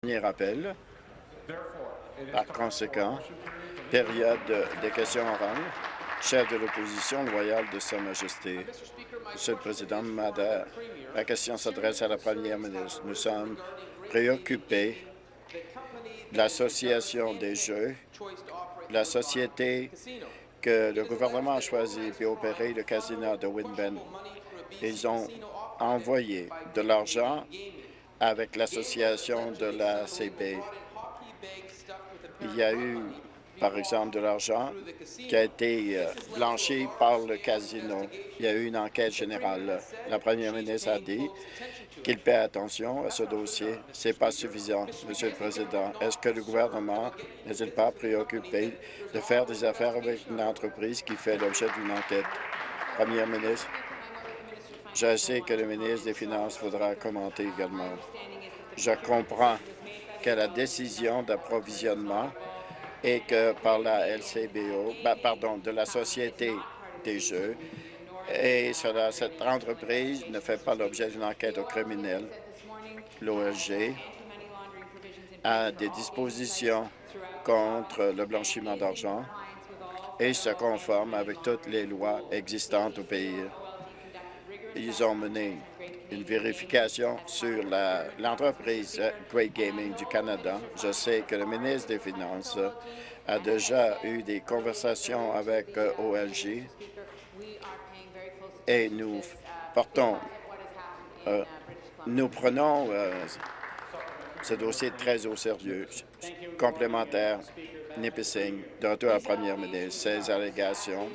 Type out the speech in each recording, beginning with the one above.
Premier appel. Par conséquent, période de questions orales. Chef de l'opposition loyale de Sa Majesté. Monsieur le Président, Madame, la question s'adresse à la Première ministre. Nous sommes préoccupés de l'association des jeux, la société que le gouvernement a choisi pour opérer le casino de Winben. Ils ont envoyé de l'argent avec l'association de la CB. Il y a eu, par exemple, de l'argent qui a été euh, blanchi par le casino. Il y a eu une enquête générale. La première ministre a dit qu'il paie attention à ce dossier. Ce n'est pas suffisant, Monsieur le Président. Est-ce que le gouvernement n'est-il pas préoccupé de faire des affaires avec une entreprise qui fait l'objet d'une enquête? Première ministre. Je sais que le ministre des Finances voudra commenter également. Je comprends que la décision d'approvisionnement est que par la LCBO, ben, pardon, de la Société des Jeux, et cette entreprise ne fait pas l'objet d'une enquête au criminel. L'OLG a des dispositions contre le blanchiment d'argent et se conforme avec toutes les lois existantes au pays. Ils ont mené une vérification sur l'entreprise Great Gaming du Canada. Je sais que le ministre des Finances a déjà eu des conversations avec euh, OLG et nous portons, euh, nous prenons euh, ce dossier très au sérieux. Complémentaire, Nipissing, de retour à la première ministre, ces allégations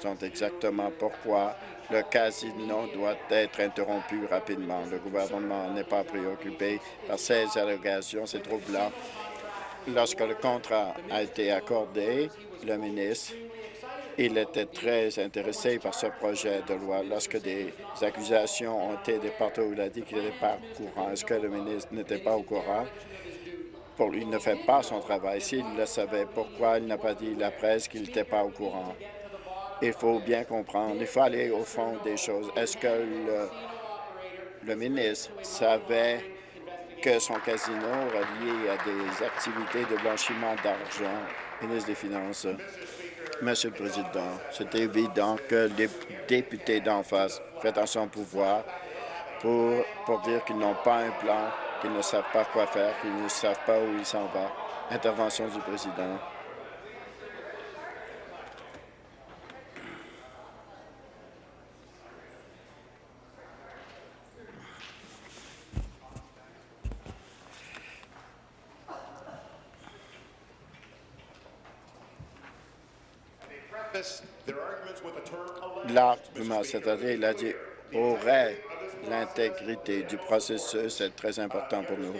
sont exactement pourquoi le casino doit être interrompu rapidement. Le gouvernement n'est pas préoccupé par ces allégations. C'est troublant. Lorsque le contrat a été accordé, le ministre il était très intéressé par ce projet de loi. Lorsque des accusations ont été déportées, il a dit qu'il n'était pas au courant. Est-ce que le ministre n'était pas au courant? Pour il ne fait pas son travail. S'il le savait, pourquoi il n'a pas dit à la presse qu'il n'était pas au courant? Il faut bien comprendre, il faut aller au fond des choses. Est-ce que le, ministre savait que son casino relié à des activités de blanchiment d'argent, ministre des Finances? Monsieur le Président, c'est évident que les députés d'en face font à son pouvoir pour, pour dire qu'ils n'ont pas un plan, qu'ils ne savent pas quoi faire, qu'ils ne savent pas où ils s'en vont. Intervention du Président. L'argument, c'est-à-dire, il a dit aurait l'intégrité du processus est très important pour nous.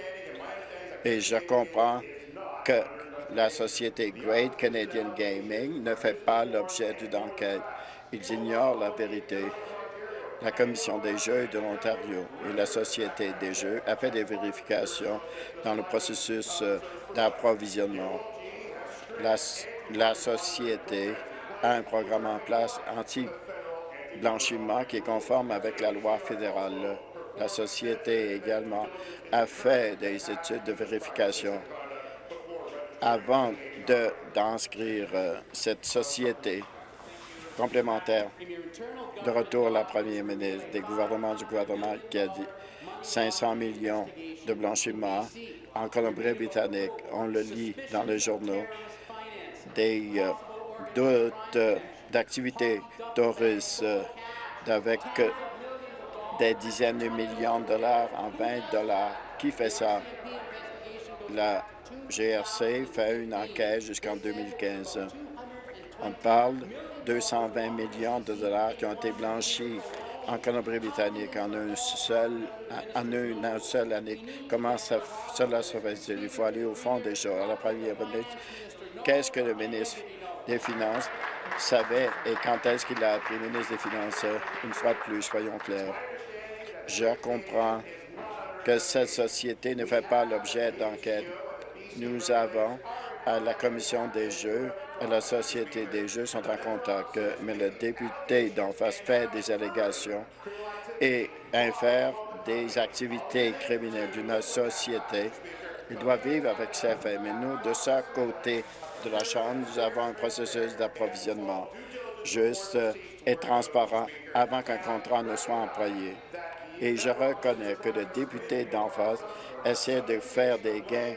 Et je comprends que la société Great Canadian Gaming ne fait pas l'objet d'une enquête. Ils ignorent la vérité. La Commission des Jeux de l'Ontario et la Société des Jeux a fait des vérifications dans le processus euh, d'approvisionnement. La, la Société un programme en place anti-blanchiment qui est conforme avec la loi fédérale. La société également a fait des études de vérification avant d'inscrire euh, cette société complémentaire. De retour, la première ministre des gouvernements du gouvernement qui a dit 500 millions de blanchiment en Colombie-Britannique. On le lit dans les journaux. Des euh, d'autres d'activités touristes avec des dizaines de millions de dollars en 20 dollars. Qui fait ça? La GRC fait une enquête jusqu'en 2015. On parle de 220 millions de dollars qui ont été blanchis en Colombie-Britannique en une seule, en une seule année. Comment ça, cela se fait-il? Il faut aller au fond des choses. À la première minute, qu'est-ce que le ministre des Finances savait et quand est-ce qu'il a appris ministre des Finances, une fois de plus, soyons clairs. Je comprends que cette société ne fait pas l'objet d'enquête. Nous avons à la Commission des Jeux et la Société des Jeux sont en contact, mais le député d'en face fait des allégations et infère des activités criminelles d'une société Ils doivent vivre avec ces faits, mais nous, de ce côté de la Chambre, nous avons un processus d'approvisionnement juste et transparent avant qu'un contrat ne soit employé. Et je reconnais que le député d'en face essaie de faire des gains.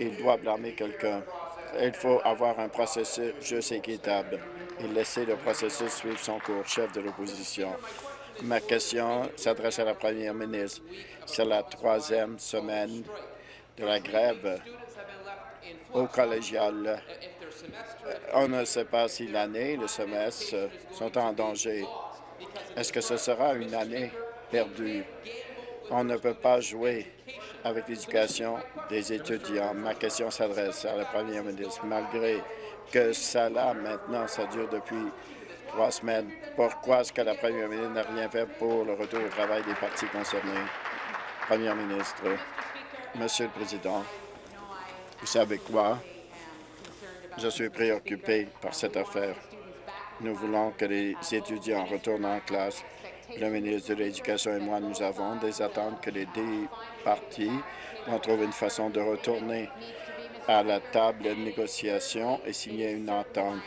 Il doit blâmer quelqu'un. Il faut avoir un processus juste et équitable et laisser le processus suivre son cours, chef de l'opposition. Ma question s'adresse à la première ministre. C'est la troisième semaine de la grève au collégial. On ne sait pas si l'année, le semestre sont en danger. Est-ce que ce sera une année perdue? On ne peut pas jouer avec l'éducation des étudiants. Ma question s'adresse à la première ministre. Malgré que là, maintenant, ça dure depuis trois semaines, pourquoi est-ce que la première ministre n'a rien fait pour le retour au travail des partis concernés? Première ministre, Monsieur le Président, vous savez quoi? Je suis préoccupé par cette affaire. Nous voulons que les étudiants retournent en classe. Le ministre de l'Éducation et moi, nous avons des attentes que les deux partis vont trouver une façon de retourner à la table de négociation et signer une entente.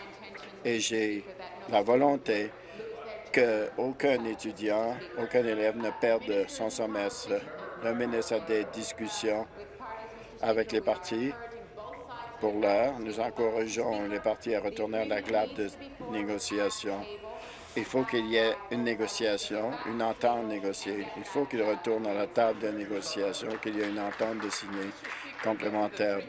Et j'ai la volonté qu'aucun étudiant, aucun élève ne perde son semestre le ministre a des discussions avec les partis. Pour l'heure, nous encourageons les partis à retourner à la glace de négociation. Il faut qu'il y ait une négociation, une entente négociée. Il faut qu'il retourne à la table de négociation, qu'il y ait une entente de signer complémentaire.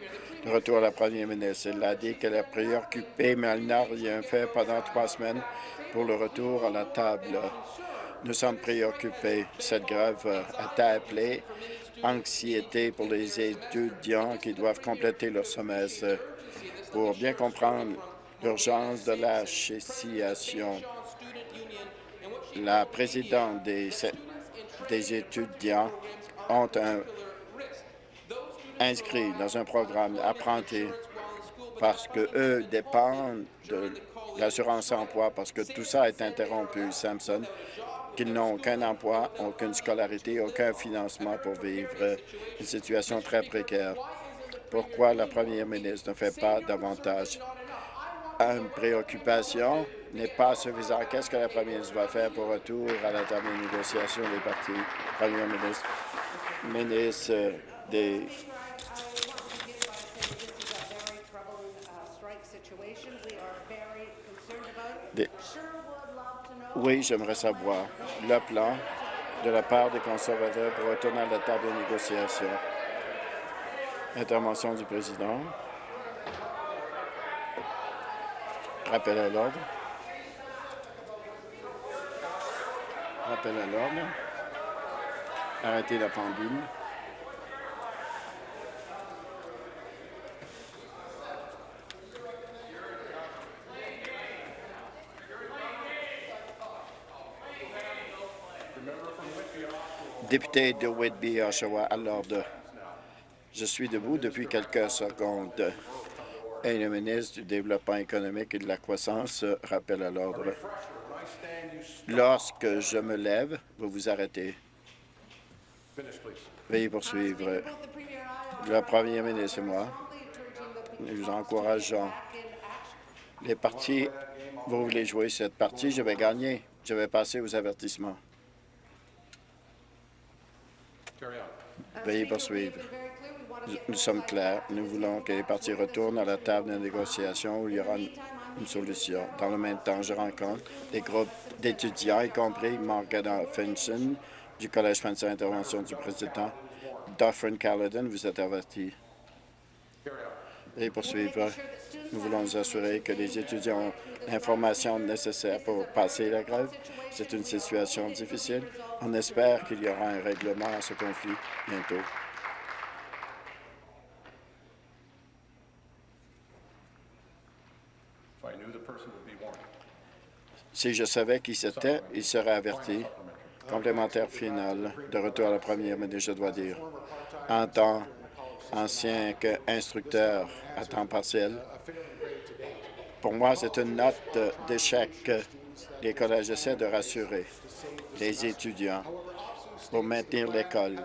De retour à la première ministre, elle a dit qu'elle est préoccupée, mais elle n'a rien fait pendant trois semaines pour le retour à la table nous sommes préoccupés. Cette grève a appelé anxiété pour les étudiants qui doivent compléter leur semestre. Pour bien comprendre l'urgence de la situation, la présidente des, étudiants ont un, inscrit dans un programme apprenti parce que eux dépendent de l'assurance emploi parce que tout ça est interrompu. Samson qu'ils n'ont aucun emploi, aucune scolarité, aucun financement pour vivre une situation très précaire. Pourquoi la première ministre ne fait pas davantage? Une préoccupation n'est pas suffisante. Qu'est-ce que la première ministre va faire pour retour à la table de négociation des partis? Première ministre, ministre des Oui, j'aimerais savoir le plan de la part des conservateurs pour retourner à la table de négociation. Intervention du président. Rappel à l'ordre. Rappel à l'ordre. Arrêtez la pendule. Député de Whitby, Oshawa, à l'ordre. Je suis debout depuis quelques secondes. Et le ministre du Développement économique et de la croissance rappelle à l'ordre. Lorsque je me lève, vous vous arrêtez. Veuillez poursuivre. Le premier ministre et moi, nous encourageons les partis. Vous voulez jouer cette partie, je vais gagner. Je vais passer aux avertissements. Veuillez poursuivre. Nous sommes clairs. Nous voulons que les partis retournent à la table de négociation où il y aura une solution. Dans le même temps, je rencontre des groupes d'étudiants, y compris Morgana Finson du Collège français Intervention du président. Dufferin Caledon, vous êtes averti. Veuillez poursuivre. Nous voulons nous assurer que les étudiants l'information nécessaire pour passer la grève. C'est une situation difficile. On espère qu'il y aura un règlement à ce conflit bientôt. Si je savais qui c'était, il serait averti. Complémentaire final, de retour à la première, mais je dois dire, en tant ancien instructeur à temps partiel, pour moi, c'est une note d'échec. Les collèges essaient de rassurer les étudiants pour maintenir l'école.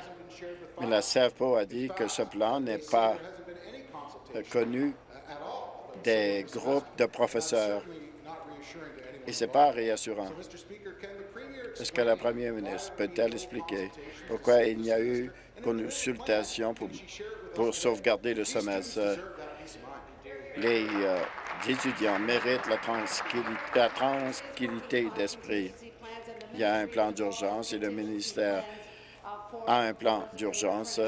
Mais la CFPO a dit que ce plan n'est pas connu des groupes de professeurs. Et ce n'est pas réassurant. Est-ce que la première ministre peut-elle expliquer pourquoi il n'y a eu consultation pour, pour sauvegarder le semestre? Euh, étudiants méritent la tranquillité d'esprit. Il y a un plan d'urgence et le ministère a un plan d'urgence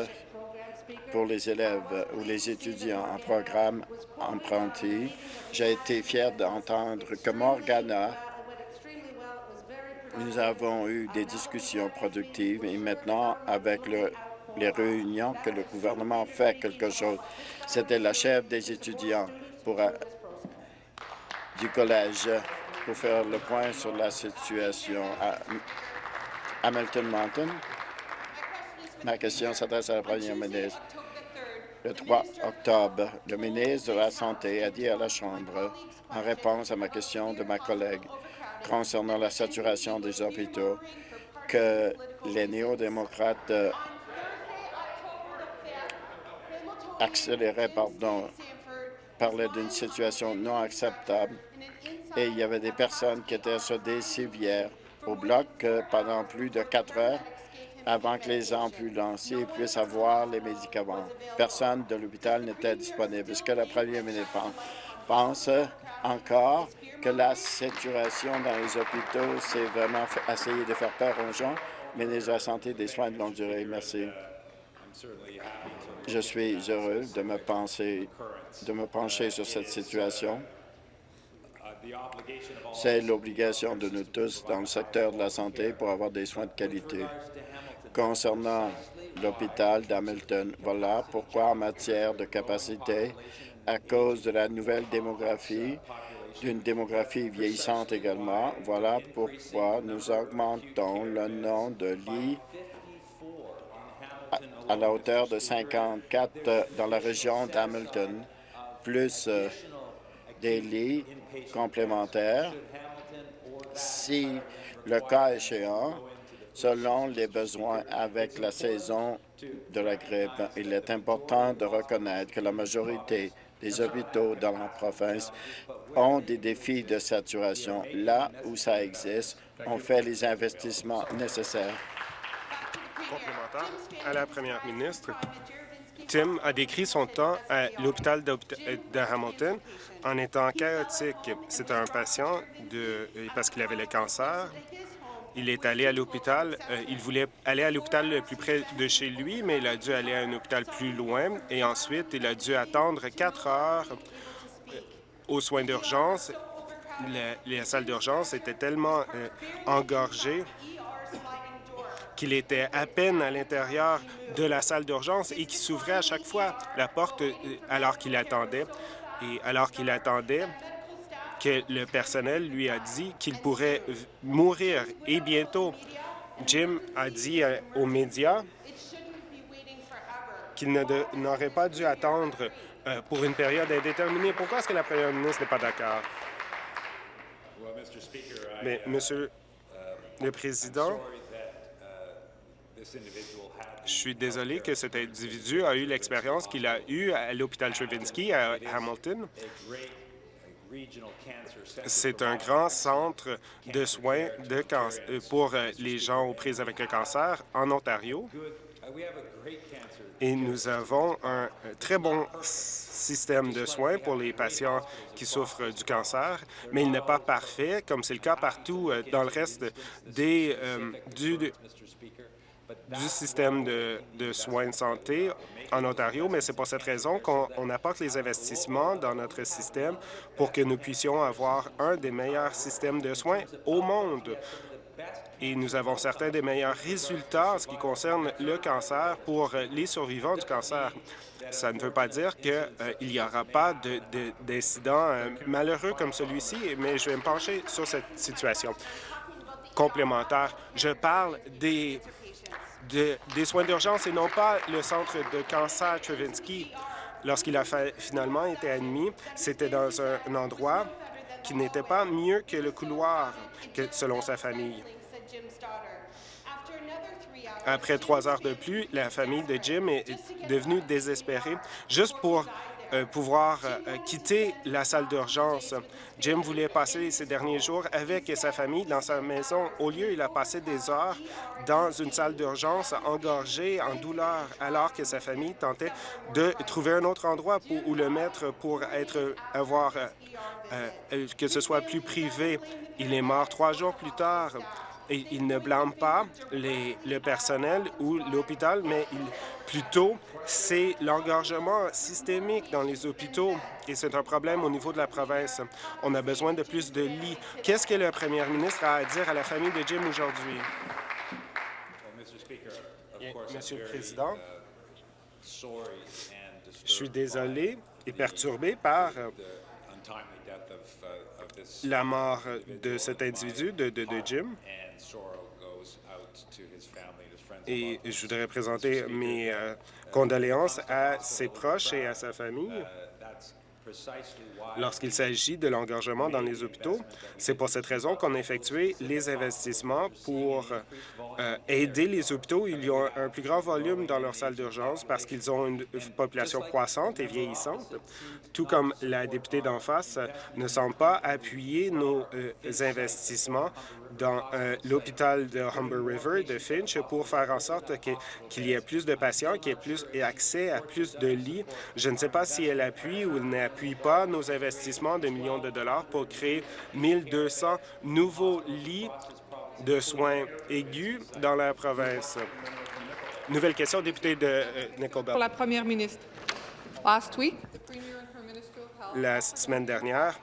pour les élèves ou les étudiants en programme emprunté. J'ai été fier d'entendre que Morgana, nous avons eu des discussions productives et maintenant, avec les réunions que le gouvernement fait quelque chose, c'était la chef des étudiants pour, du collège pour faire le point sur la situation à Hamilton Mountain. Ma question s'adresse à la première ministre. Le 3 octobre, le ministre de la Santé a dit à la Chambre, en réponse à ma question de ma collègue concernant la saturation des hôpitaux, que les néo-démocrates euh, accéléraient, pardon, parlaient d'une situation non acceptable et il y avait des personnes qui étaient sur des au bloc euh, pendant plus de quatre heures avant que les ambulanciers puissent avoir les médicaments. Personne de l'hôpital n'était disponible. Est-ce que la première ministre pense encore que la saturation dans les hôpitaux, c'est vraiment essayer de faire peur aux gens? Ministre de la Santé des soins de longue durée, merci. Je suis heureux de me, penser, de me pencher sur cette situation. C'est l'obligation de nous tous dans le secteur de la santé pour avoir des soins de qualité concernant l'hôpital d'Hamilton. Voilà pourquoi, en matière de capacité, à cause de la nouvelle démographie, d'une démographie vieillissante également, voilà pourquoi nous augmentons le nombre de lits à, la hauteur de 54 dans la région d'Hamilton, plus euh, des lits complémentaires si le cas échéant selon les besoins avec la saison de la grippe. Il est important de reconnaître que la majorité des hôpitaux dans la province ont des défis de saturation. Là où ça existe, on fait les investissements nécessaires. Complémentaire à la première ministre. Tim a décrit son temps à l'hôpital de, Hamilton en étant chaotique. C'est un patient de, parce qu'il avait le cancer il est allé à l'hôpital. Euh, il voulait aller à l'hôpital le plus près de chez lui, mais il a dû aller à un hôpital plus loin. Et ensuite, il a dû attendre quatre heures euh, aux soins d'urgence. Les salles d'urgence étaient tellement euh, engorgées qu'il était à peine à l'intérieur de la salle d'urgence et qui s'ouvrait à chaque fois la porte alors qu'il attendait. Et alors qu'il attendait, que le personnel lui a dit qu'il pourrait mourir. Et bientôt, Jim a dit euh, aux médias qu'il n'aurait pas dû attendre euh, pour une période indéterminée. Pourquoi est-ce que la première ministre n'est pas d'accord? Mais, Monsieur le Président, je suis désolé que cet individu a eu l'expérience qu'il a eue à l'hôpital Stravinsky à Hamilton. C'est un grand centre de soins euh, pour euh, les gens aux prises avec le cancer en Ontario. Et nous avons un très bon système de soins pour les patients qui souffrent du cancer, mais il n'est pas parfait, comme c'est le cas partout euh, dans le reste des, du, du système de, soins de santé en Ontario, mais c'est pour cette raison qu'on apporte les investissements dans notre système pour que nous puissions avoir un des meilleurs systèmes de soins au monde. Et nous avons certains des meilleurs résultats en ce qui concerne le cancer pour les survivants du cancer. Ça ne veut pas dire qu'il euh, n'y aura pas d'incidents euh, malheureux comme celui-ci, mais je vais me pencher sur cette situation complémentaire. Je parle des des soins d'urgence et non pas le centre de cancer Travinsky. Lorsqu'il a finalement été admis, c'était dans un, endroit qui n'était pas mieux que le couloir, selon sa famille. Après trois heures de pluie, la famille de Jim est devenue désespérée juste pour pouvoir euh, quitter la salle d'urgence. Jim voulait passer ces derniers jours avec sa famille dans sa maison. Au lieu, il a passé des heures dans une salle d'urgence engorgée, en douleur, alors que sa famille tentait de trouver un autre endroit pour, où le mettre pour être, avoir, euh, que ce soit plus privé. Il est mort trois jours plus tard. Il ne blâme pas les, le personnel ou l'hôpital, mais plutôt c'est l'engorgement systémique dans les hôpitaux et c'est un problème au niveau de la province. On a besoin de plus de lits. Qu'est-ce que le premier ministre a à dire à la famille de Jim aujourd'hui? Monsieur le Président, je suis désolé et perturbé par la mort de cet individu, de, de, de Jim, et je voudrais présenter mes euh, condoléances à ses proches et à sa famille. Lorsqu'il s'agit de l'engorgement dans les hôpitaux, c'est pour cette raison qu'on a effectué les investissements pour euh, aider les hôpitaux. Ils ont un plus grand volume dans leurs salles d'urgence parce qu'ils ont une population croissante et vieillissante, tout comme la députée d'en face ne semble pas appuyer nos euh, investissements dans euh, l'hôpital de Humber River de Finch pour faire en sorte qu'il y ait plus de patients, qu'il y ait plus accès à plus de lits. Je ne sais pas si elle appuie ou n'appuie pas nos investissements de millions de dollars pour créer 1200 nouveaux lits de soins aigus dans la province. Nouvelle question, député de euh, Pour la première ministre. Last week, la semaine dernière,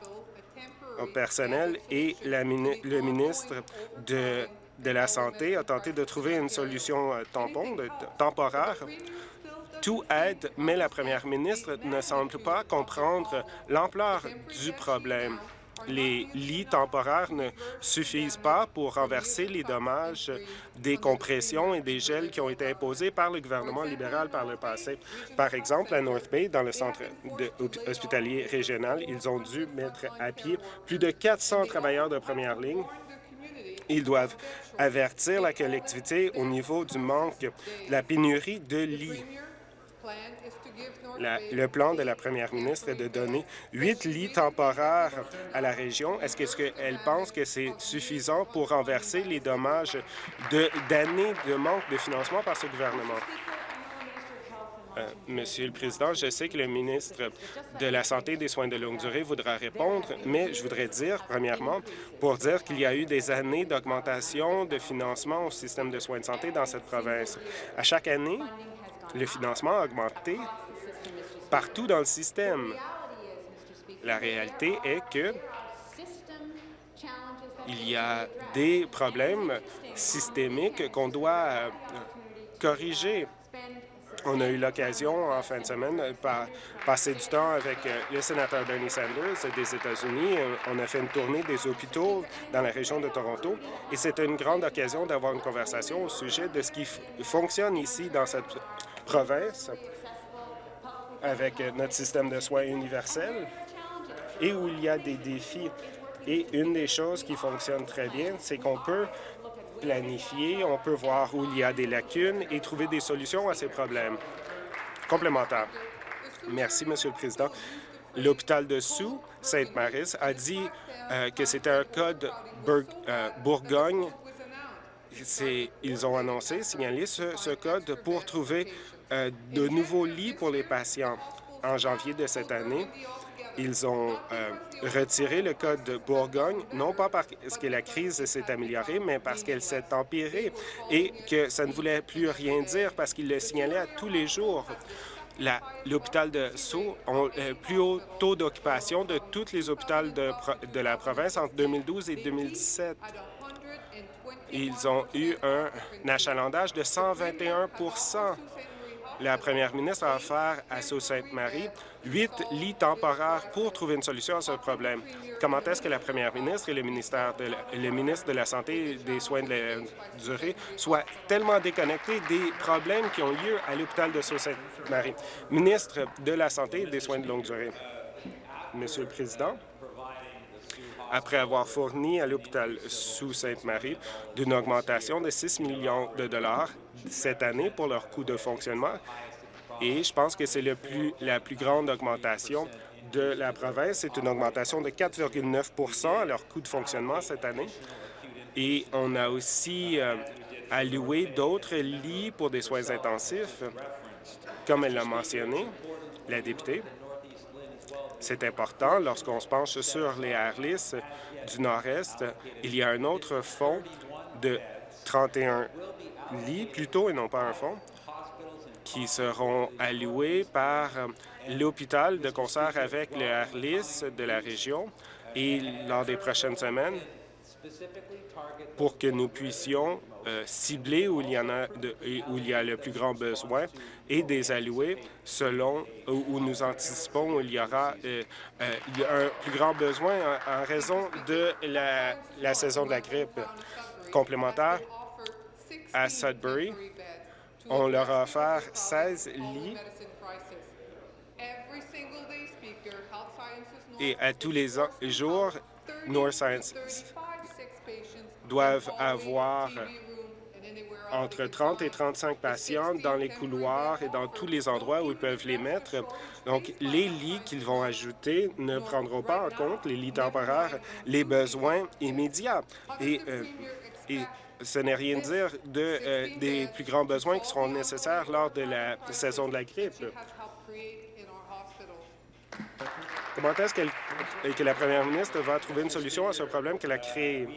au personnel et la, le ministre de, de la Santé a tenté de trouver une solution euh, tampon, de, temporaire. Tout aide, mais la première ministre ne semble pas comprendre l'ampleur du problème. Les lits temporaires ne suffisent pas pour renverser les dommages des compressions et des gels qui ont été imposés par le gouvernement libéral par le passé. Par exemple, à North Bay, dans le centre hospitalier régional, ils ont dû mettre à pied plus de 400 travailleurs de première ligne. Ils doivent avertir la collectivité au niveau du manque, de la pénurie de lits le plan de la première ministre est de donner huit lits temporaires à la région. Est-ce qu'elle pense que c'est suffisant pour renverser les dommages d'années de, manque de financement par ce gouvernement? Euh, Monsieur le Président, je sais que le ministre de la Santé et des soins de longue durée voudra répondre, mais je voudrais dire, premièrement, pour dire qu'il y a eu des années d'augmentation de financement au système de soins de santé dans cette province. À chaque année, le financement a augmenté partout dans le système. La réalité est que il y a des problèmes systémiques qu'on doit euh, corriger. On a eu l'occasion en fin de semaine de passer du temps avec euh, le sénateur Bernie Sanders des États-Unis. On a fait une tournée des hôpitaux dans la région de Toronto et c'était une grande occasion d'avoir une conversation au sujet de ce qui fonctionne ici dans cette avec notre système de soins universel et où il y a des défis. Et une des choses qui fonctionne très bien, c'est qu'on peut planifier, on peut voir où il y a des lacunes et trouver des solutions à ces problèmes. Complémentaire. Merci, Monsieur le Président. L'hôpital de Sous, Sainte-Marie, a dit euh, que c'était un code euh, Bourgogne. Ils ont annoncé, signalé ce code pour trouver euh, de nouveaux lits pour les patients. En janvier de cette année, ils ont euh, retiré le code de Bourgogne, non pas parce que la crise s'est améliorée, mais parce qu'elle s'est empirée et que ça ne voulait plus rien dire parce qu'ils le signalaient à tous les jours. L'hôpital de Sceaux a le plus haut taux d'occupation de tous les hôpitaux de la province entre 2012 et 2017. Ils ont eu un achalandage de 121 la première ministre a offert à Sault-Sainte-Marie huit lits temporaires pour trouver une solution à ce problème. Comment est-ce que la première ministre et le, ministère le ministre de la Santé et des soins de la durée soient tellement déconnectés des problèmes qui ont lieu à l'hôpital de Sault-Sainte-Marie? Ministre de la Santé et des soins de longue durée. Monsieur le Président, après avoir fourni à l'hôpital sous Sainte-Marie d'une augmentation de 6 millions de dollars cette année pour leur coût de fonctionnement. Et je pense que c'est la plus grande augmentation de la province. C'est une augmentation de 4,9% à leur coût de fonctionnement cette année. Et on a aussi euh, alloué d'autres lits pour des soins intensifs, comme elle l'a mentionné, la députée. C'est important lorsqu'on se penche sur les Harlis du Nord-Est. Il y a un autre fonds de 31 lits, plutôt, et non pas un fonds, qui seront alloués par l'hôpital de concert avec le Harlis de la région et lors des prochaines semaines pour que nous puissions euh, cibler où il, y a le plus grand besoin et des alloués selon où, nous anticipons où il y aura euh, euh, un plus grand besoin en, raison de la, la, saison de la grippe complémentaire à Sudbury. On leur a offert 16 lits et à tous les jours, North Science doivent avoir entre 30 et 35 patients dans les couloirs et dans tous les endroits où ils peuvent les mettre. Donc, les lits qu'ils vont ajouter ne prendront pas en compte, les lits temporaires, les besoins immédiats. Et, euh, ce n'est rien de, euh, des plus grands besoins qui seront nécessaires lors de la saison de la grippe. Comment est-ce que la première ministre va trouver une solution à ce problème qu'elle a créé?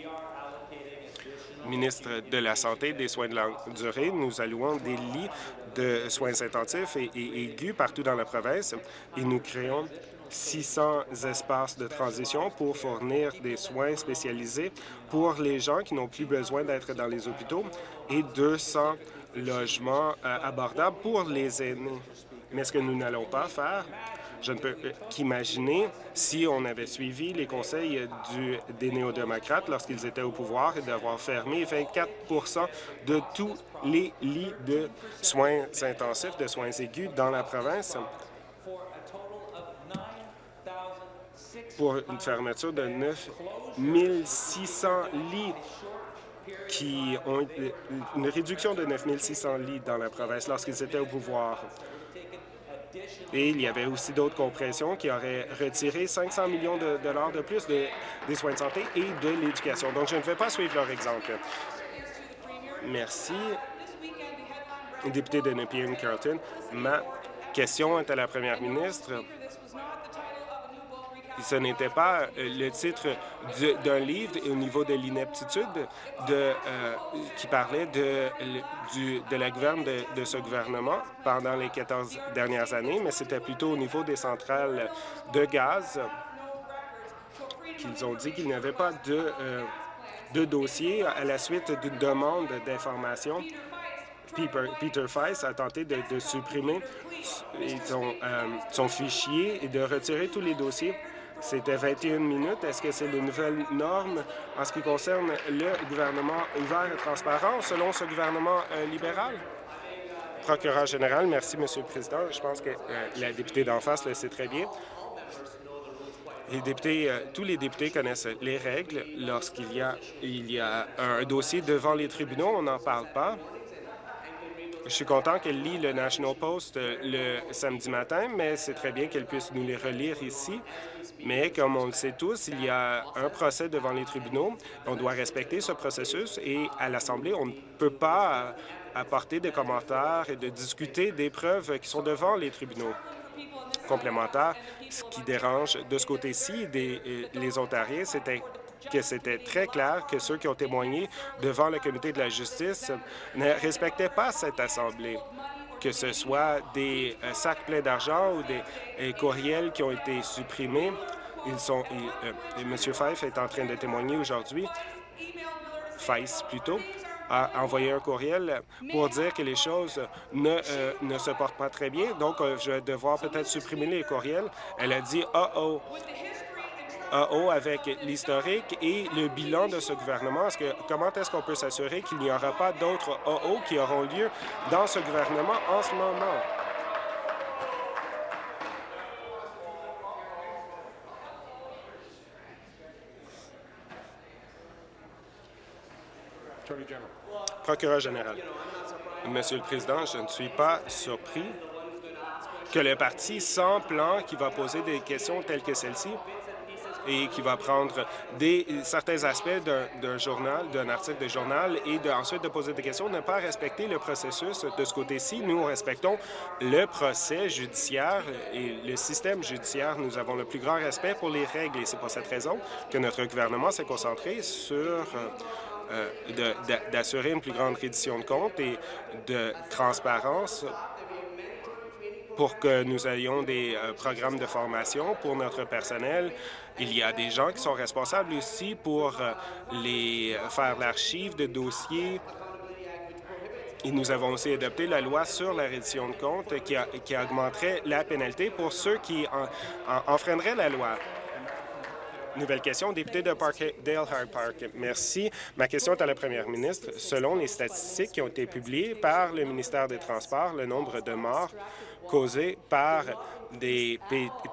Ministre de la Santé et des Soins de longue durée, nous allouons des lits de soins intensifs et, aigus partout dans la province et nous créons 600 espaces de transition pour fournir des soins spécialisés pour les gens qui n'ont plus besoin d'être dans les hôpitaux et 200 logements euh, abordables pour les aînés. Mais ce que nous n'allons pas faire, je ne peux qu'imaginer si on avait suivi les conseils des néo-démocrates lorsqu'ils étaient au pouvoir et d'avoir fermé 24 de tous les lits de soins intensifs, de soins aigus dans la province pour une fermeture de 9 600 lits qui ont une réduction de 9 600 lits dans la province lorsqu'ils étaient au pouvoir. Et il y avait aussi d'autres compressions qui auraient retiré 500 millions de dollars de plus des soins de santé et de l'éducation. Donc, je ne vais pas suivre leur exemple. Merci. Député de Nepean Carlton, ma question est à la première ministre ce n'était pas euh, le titre d'un livre au niveau de l'ineptitude euh, qui parlait de, la gouverne de, ce gouvernement pendant les 14 dernières années, mais c'était plutôt au niveau des centrales de gaz qu'ils ont dit qu'il n'y avait pas de, euh, de dossier à la suite d'une demande d'information. Peter, Feiss a tenté de, supprimer son fichier et de retirer tous les dossiers c'était 21 minutes. Est-ce que c'est les nouvelles normes en ce qui concerne le gouvernement ouvert et transparent selon ce gouvernement euh, libéral? Procureur général, merci, Monsieur le Président. Je pense que euh, la députée d'en face le sait très bien. Les députés, euh, tous les députés connaissent les règles. Lorsqu'il y, y a un dossier devant les tribunaux, on n'en parle pas. Je suis content qu'elle lit le National Post le samedi matin, mais c'est très bien qu'elle puisse nous les relire ici. Mais comme on le sait tous, il y a un procès devant les tribunaux. On doit respecter ce processus et à l'Assemblée, on ne peut pas apporter des commentaires et de discuter des preuves qui sont devant les tribunaux complémentaires. Ce qui dérange de ce côté-ci euh, les Ontariens, c'était que c'était très clair que ceux qui ont témoigné devant le comité de la justice ne respectaient pas cette Assemblée que ce soit des euh, sacs pleins d'argent ou des euh, courriels qui ont été supprimés. Ils sont, euh, M. Fife est en train de témoigner aujourd'hui, Fife plutôt, a envoyé un courriel pour dire que les choses ne, ne se portent pas très bien. Donc, je vais devoir peut-être supprimer les courriels. Elle a dit « Oh, oh, haut avec l'historique et le bilan de ce gouvernement. Est -ce que, comment est-ce qu'on peut s'assurer qu'il n'y aura pas d'autres A.O. qui auront lieu dans ce gouvernement en ce moment? Procureur général. Monsieur le Président, je ne suis pas surpris que le parti sans plan qui va poser des questions telles que celle-ci et qui va prendre certains aspects d'un journal, d'un article de journal et ensuite de poser des questions, ne pas respecter le processus. De ce côté-ci, nous respectons le procès judiciaire et le système judiciaire. Nous avons le plus grand respect pour les règles et c'est pour cette raison que notre gouvernement s'est concentré sur euh, d'assurer une plus grande reddition de comptes et de transparence pour que nous ayons des euh, programmes de formation pour notre personnel. Il y a des gens qui sont responsables aussi pour euh, les faire l'archive de dossiers. Et nous avons aussi adopté la loi sur la reddition de comptes qui, augmenterait la pénalité pour ceux qui enfreindraient la loi. Nouvelle question, député de Dale Hard Park. Merci. Ma question est à la première ministre. Selon les statistiques qui ont été publiées par le ministère des Transports, le nombre de morts causés par des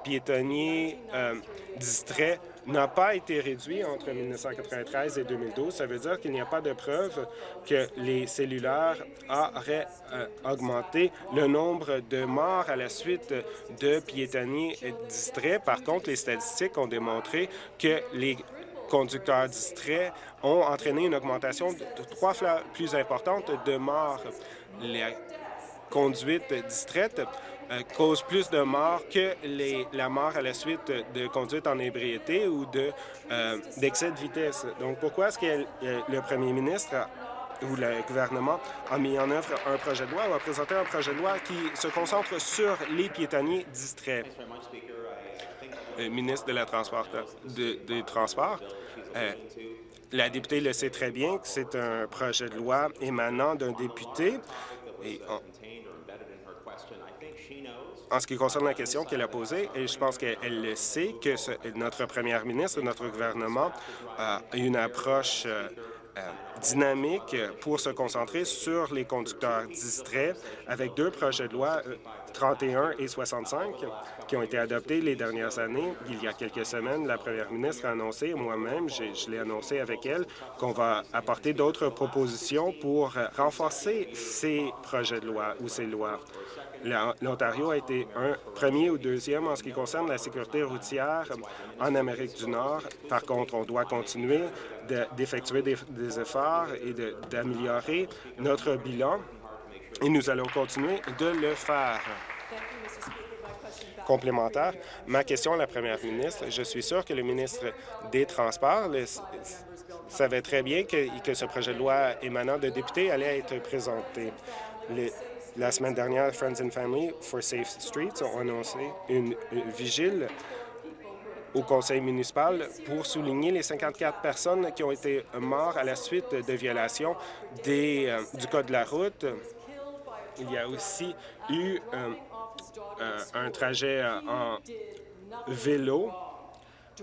piétonniers euh, distraits n'a pas été réduit entre 1993 et 2012. Ça veut dire qu'il n'y a pas de preuve que les cellulaires auraient euh, augmenté le nombre de morts à la suite de piétonniers distraits. Par contre, les statistiques ont démontré que les conducteurs distraits ont entraîné une augmentation de trois fois plus importante de morts. Les conduite distraite cause plus de morts que la mort à la suite de conduite en ébriété ou euh, d'excès de, vitesse. Donc, pourquoi est-ce que euh, le premier ministre ou le gouvernement a mis en œuvre un projet de loi ou a présenté un projet de loi qui se concentre sur les piétonniers distraits? Le ministre de la Transport, des Transports, la députée le sait très bien que c'est un projet de loi émanant d'un député. Et en ce qui concerne la question qu'elle a posée, et je pense qu'elle le sait, que notre première ministre, notre gouvernement a une approche euh, euh, dynamique pour se concentrer sur les conducteurs distraits avec deux projets de loi 31 euh, et 65 qui ont été adoptés les dernières années. Il y a quelques semaines, la première ministre a annoncé, moi-même, je l'ai annoncé avec elle, qu'on va apporter d'autres propositions pour renforcer ces projets de loi ou ces lois. L'Ontario a été un premier ou deuxième en ce qui concerne la sécurité routière en Amérique du Nord. Par contre, on doit continuer d'effectuer des, efforts et d'améliorer notre bilan et nous allons continuer de le faire. Complémentaire, ma question à la première ministre, je suis sûr que le ministre des Transports savait très bien que, ce projet de loi émanant de députés allait être présenté. La semaine dernière, Friends and Family for Safe Streets ont annoncé une, vigile au conseil municipal pour souligner les 54 personnes qui ont été mortes à la suite de violations euh, du Code de la route. Il y a aussi eu euh, euh, un trajet en vélo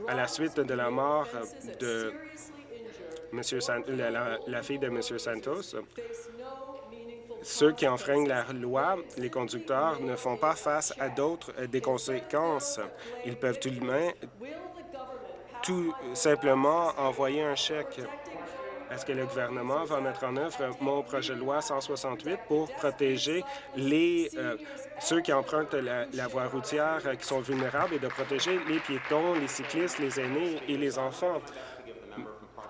à la suite de la mort de Monsieur la, fille de M. Santos ceux qui enfreignent la loi, les conducteurs, ne font pas face à d'autres euh, des conséquences. Ils peuvent tout, tout simplement envoyer un chèque. Est-ce que le gouvernement va mettre en œuvre mon projet de loi 168 pour protéger euh, ceux qui empruntent la, voie routière euh, qui sont vulnérables et de protéger les piétons, les cyclistes, les aînés et les enfants?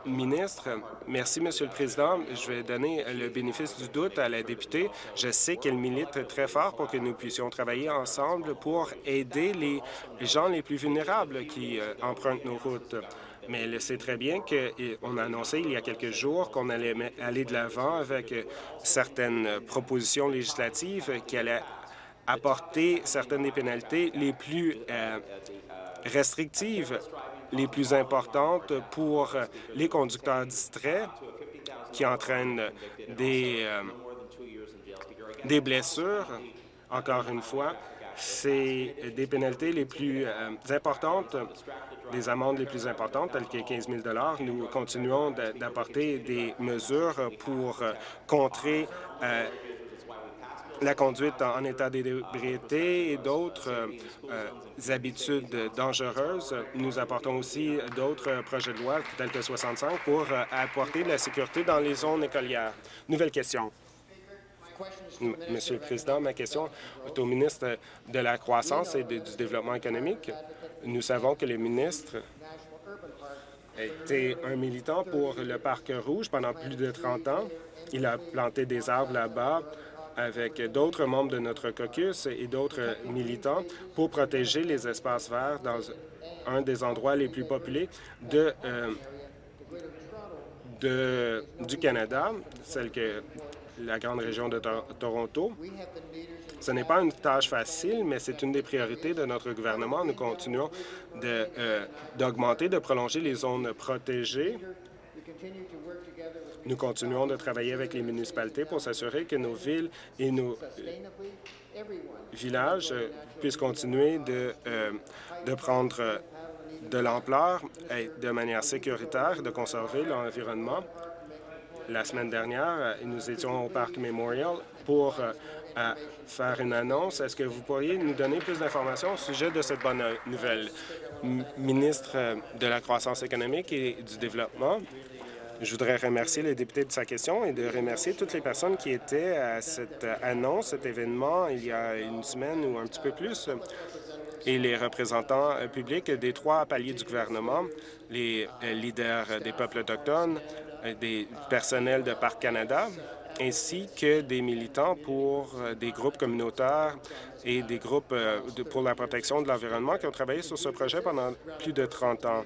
ministre, merci, Monsieur le Président. Je vais donner le bénéfice du doute à la députée. Je sais qu'elle milite très fort pour que nous puissions travailler ensemble pour aider les gens les plus vulnérables qui euh, empruntent nos routes. Mais elle sait très bien qu'on a annoncé il y a quelques jours qu'on allait aller de l'avant avec euh, certaines propositions législatives qui allaient apporter certaines des pénalités les plus euh, restrictives les plus importantes pour les conducteurs distraits qui entraînent euh, des blessures. Encore une fois, c'est des pénalités les plus euh, importantes, des amendes les plus importantes, telles que 15 000 Nous continuons d'apporter des mesures pour contrer euh, la conduite en état d'ébriété et d'autres euh, habitudes dangereuses. Nous apportons aussi d'autres projets de loi, tels que 65, pour apporter de la sécurité dans les zones écolières. Nouvelle question. Monsieur le Président, ma question est au ministre de la Croissance et du Développement économique. Nous savons que le ministre été un militant pour le Parc Rouge pendant plus de 30 ans. Il a planté des arbres là-bas avec d'autres membres de notre caucus et d'autres militants pour protéger les espaces verts dans un des endroits les plus populés euh, de, du Canada, celle que la grande région de Toronto. Ce n'est pas une tâche facile, mais c'est une des priorités de notre gouvernement. Nous continuons euh, d'augmenter, de, prolonger les zones protégées. Nous continuons de travailler avec les municipalités pour s'assurer que nos villes et nos villages euh, puissent continuer de, euh, de prendre de l'ampleur de manière sécuritaire, de conserver l'environnement. La semaine dernière, nous étions au Parc Memorial pour à faire une annonce. Est-ce que vous pourriez nous donner plus d'informations au sujet de cette bonne nouvelle? ministre euh, de la Croissance économique et du Développement, je voudrais remercier les députés de sa question et de remercier toutes les personnes qui étaient à cette annonce, cet événement, il y a une semaine ou un petit peu plus, et les représentants euh, publics des trois paliers du gouvernement, les euh, leaders des peuples autochtones, des personnels de Parc Canada, ainsi que des militants pour euh, des groupes communautaires et des groupes euh, pour la protection de l'environnement qui ont travaillé sur ce projet pendant plus de 30 ans.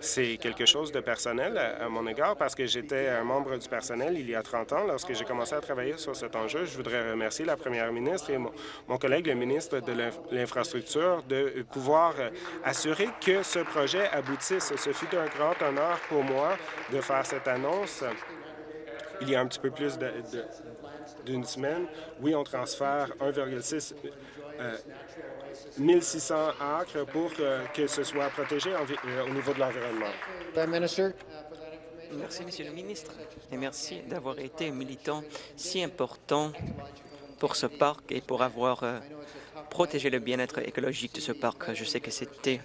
C'est quelque chose de personnel à, mon égard parce que j'étais un membre du personnel il y a 30 ans lorsque j'ai commencé à travailler sur cet enjeu. Je voudrais remercier la première ministre et mon, mon collègue, le ministre de l'Infrastructure, de pouvoir euh, assurer que ce projet aboutisse. Ce fut un grand honneur pour moi de faire cette annonce il y a un petit peu plus d'une semaine. Oui, on transfère 1,6 1600 euh, acres pour que ce soit protégé euh, au niveau de l'environnement. Merci, Monsieur le ministre, et merci d'avoir été un militant si important pour ce parc et pour avoir euh, protégé le bien-être écologique de ce parc. Je sais que c'était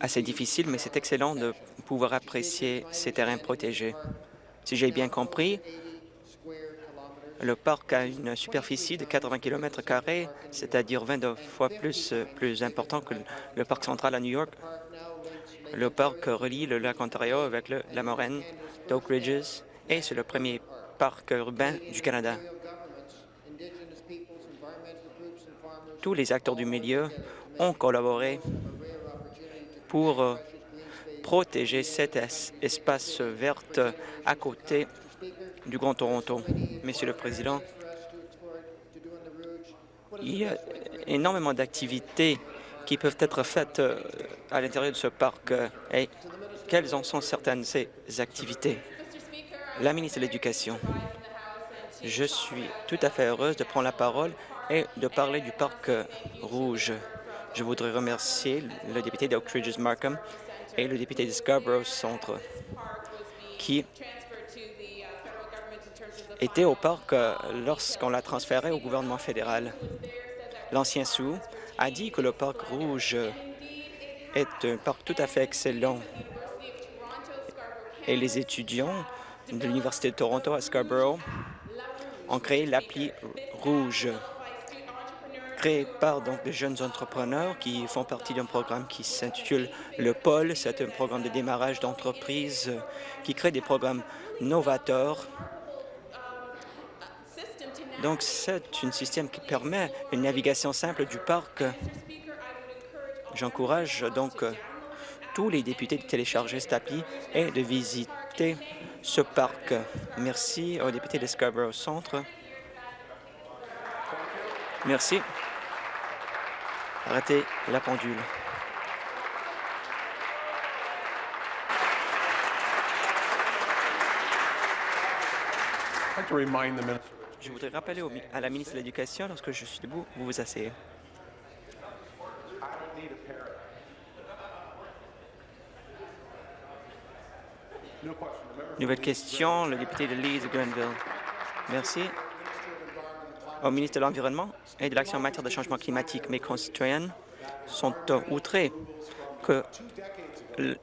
assez difficile, mais c'est excellent de pouvoir apprécier ces terrains protégés. Si j'ai bien compris, le parc a une superficie de 80 km, c'est-à-dire 22 fois plus, plus important que le parc central à New York. Le parc relie le lac Ontario avec la moraine d'Oak Ridges et c'est le premier parc urbain du Canada. Tous les acteurs du milieu ont collaboré pour protéger cet espace vert à côté du Grand Toronto. Monsieur le Président, il y a énormément d'activités qui peuvent être faites euh, à l'intérieur de ce parc. Et quelles en sont certaines de ces activités? La ministre de l'Éducation, je suis tout à fait heureuse de prendre la parole et de parler du parc rouge. Je voudrais remercier le député d'Oak Ridges Markham et le député de Scarborough Centre, qui était au parc euh, lorsqu'on l'a transféré au gouvernement fédéral. L'ancien sous a dit que le parc rouge est un parc tout à fait excellent et les étudiants de l'Université de Toronto à Scarborough ont créé l'appli rouge créé par donc des jeunes entrepreneurs qui font partie d'un programme qui s'intitule le Pôle. C'est un programme de démarrage d'entreprise qui crée des programmes novateurs. Donc, c'est un système qui permet une navigation simple du parc. J'encourage donc tous les députés de télécharger cette appli et de visiter ce parc. Merci aux députés de Scarborough Centre. Merci. Arrêtez la pendule. Je voudrais rappeler à la ministre de l'Éducation, lorsque je suis debout, vous vous asseyez. Nouvelle question, le député de Leeds, Grenville. Merci. au ministre de l'Environnement et de l'Action en matière de changement climatique. Mes concitoyens sont outrés que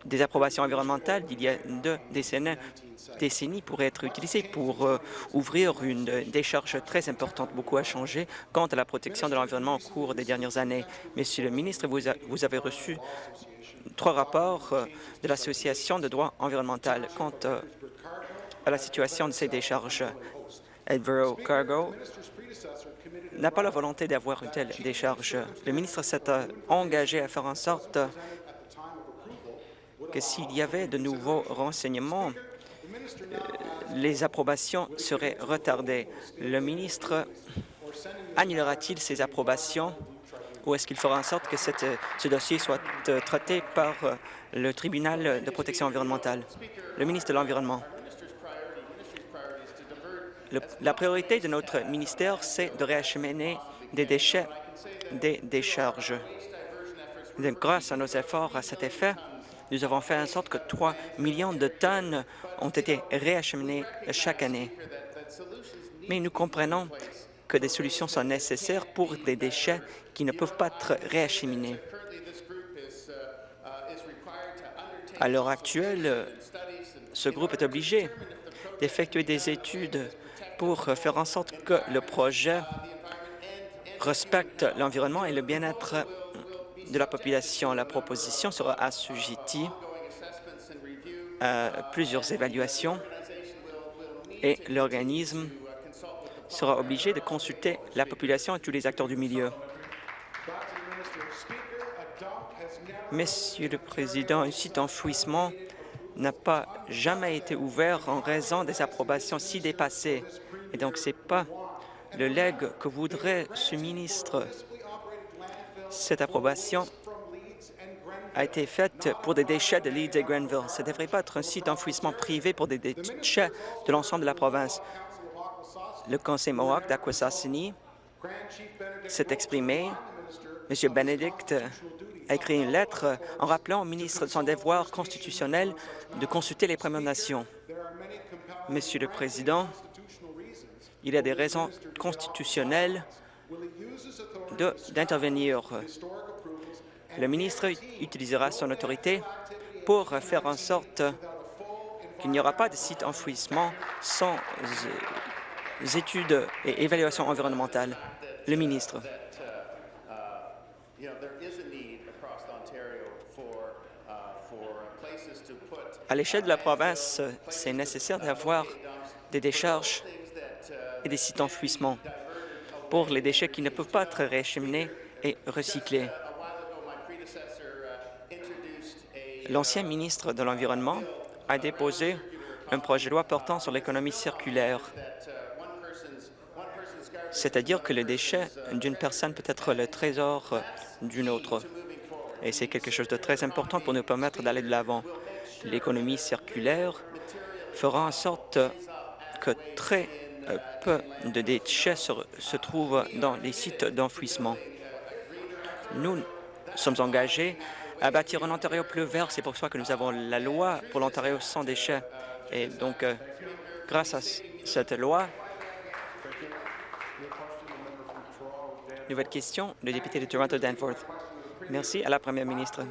des approbations environnementales d'il y a deux décennies, pourraient être utilisées pour euh, ouvrir une décharge très importante. Beaucoup a changé quant à la protection de l'environnement au cours des dernières années. Monsieur le ministre, vous, avez reçu trois rapports euh, de l'Association de droit environnemental quant euh, à la situation de ces décharges. Edvero Cargo n'a pas la volonté d'avoir une telle décharge. Le ministre s'est engagé à faire en sorte s'il y avait de nouveaux renseignements, euh, les approbations seraient retardées. Le ministre annulera-t-il ces approbations ou est-ce qu'il fera en sorte que ce dossier soit euh, traité par euh, le tribunal de protection environnementale? Le ministre de l'Environnement. La priorité de notre ministère, c'est de réacheminer des déchets des décharges. Grâce à nos efforts à cet effet, nous avons fait en sorte que 3 millions de tonnes ont été réacheminées chaque année. Mais nous comprenons que des solutions sont nécessaires pour des déchets qui ne peuvent pas être réacheminés. À l'heure actuelle, ce groupe est obligé d'effectuer des études pour faire en sorte que le projet respecte l'environnement et le bien-être de la population. La proposition sera assujettie à plusieurs évaluations et l'organisme sera obligé de consulter la population et tous les acteurs du milieu. Monsieur le Président, un site enfouissement n'a pas jamais été ouvert en raison des approbations si dépassées. Et donc, ce n'est pas le legs que voudrait ce ministre. Cette approbation a été faite pour des déchets de Leeds et Grenville. Ce ne devrait pas être un site d'enfouissement privé pour des déchets de l'ensemble de la province. Le conseil Mohawk d'Akwesasini s'est exprimé. M. Benedict a écrit une lettre en rappelant au ministre son devoir constitutionnel de consulter les Premières Nations. Monsieur le Président, il y a des raisons constitutionnelles d'intervenir. Le ministre utilisera son autorité pour faire en sorte qu'il n'y aura pas de site enfouissement sans études et évaluations environnementales. Le ministre. À l'échelle de la province, c'est nécessaire d'avoir des décharges et des sites d'enfouissement pour les déchets qui ne peuvent pas être réacheminés et recyclés. L'ancien ministre de l'Environnement a déposé un projet de loi portant sur l'économie circulaire, c'est-à-dire que le déchet d'une personne peut être le trésor d'une autre. Et c'est quelque chose de très important pour nous permettre d'aller de l'avant. L'économie circulaire fera en sorte que très peu de déchets se, trouvent dans les sites d'enfouissement. Nous sommes engagés à bâtir un Ontario plus vert. C'est pour ça que nous avons la loi pour l'Ontario sans déchets. Et donc, euh, grâce à cette loi, nouvelle question, le député de Toronto Danforth. Merci à la première ministre.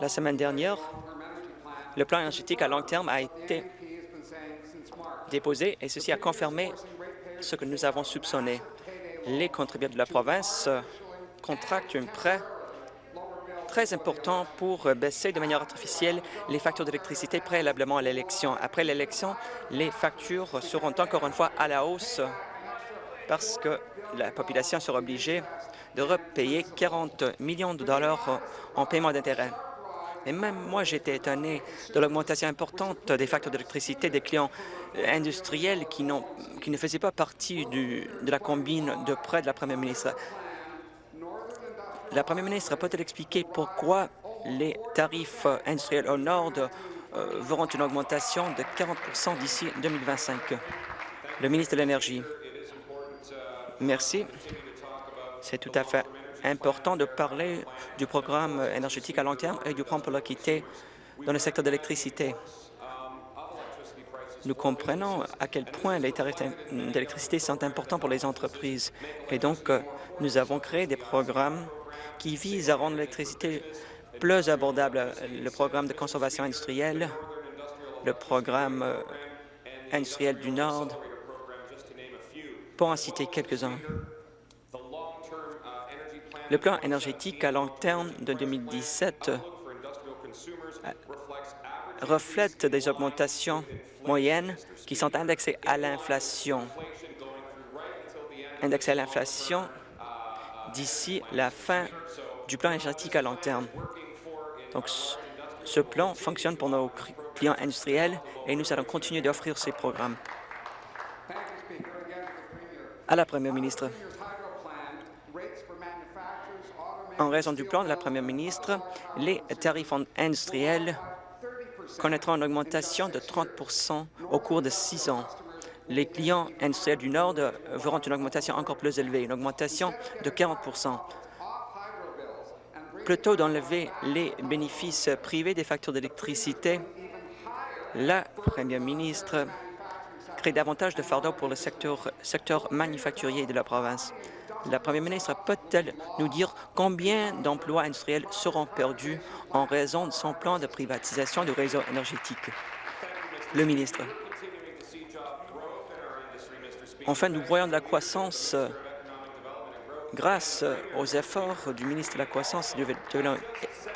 La semaine dernière, le plan énergétique à long terme a été déposé et ceci a confirmé ce que nous avons soupçonné. Les contribuables de la province contractent un prêt très important pour baisser de manière artificielle les factures d'électricité préalablement à l'élection. Après l'élection, les factures seront encore une fois à la hausse parce que la population sera obligée de repayer 40 millions de dollars en paiement d'intérêt. Et même moi, j'étais étonné de l'augmentation importante des facteurs d'électricité des clients industriels qui, ne faisaient pas partie de la combine de prêts de la première ministre. La première ministre peut-elle expliquer pourquoi les tarifs industriels au nord euh, verront une augmentation de 40% d'ici 2025? Le ministre de l'Énergie. Merci. C'est tout à fait important de parler du programme énergétique à long terme et du plan pour l'équité dans le secteur de l'électricité. Nous comprenons à quel point les tarifs d'électricité sont importants pour les entreprises. Et donc, euh, nous avons créé des programmes qui visent à rendre l'électricité plus abordable. Le programme de conservation industrielle, le programme euh, industriel du Nord, pour en citer quelques-uns. Le plan énergétique à long terme de 2017 reflète des augmentations moyennes qui sont indexées à l'inflation. Indexées à l'inflation d'ici la fin du plan énergétique à long terme. Donc, ce plan fonctionne pour nos clients industriels et nous allons continuer d'offrir ces programmes. À la Première ministre. En raison du plan de la Première ministre, les tarifs industriels connaîtront une augmentation de 30% au cours de six ans. Les clients industriels du Nord verront une augmentation encore plus élevée, une augmentation de 40% Plutôt d'enlever les bénéfices privés des factures d'électricité, la Première ministre crée davantage de fardeaux pour le secteur, secteur manufacturier de la province. La Première ministre peut-elle nous dire combien d'emplois industriels seront perdus en raison de son plan de privatisation du réseau énergétique? Le ministre. Enfin, nous voyons de la croissance grâce aux efforts du ministre de la Croissance et du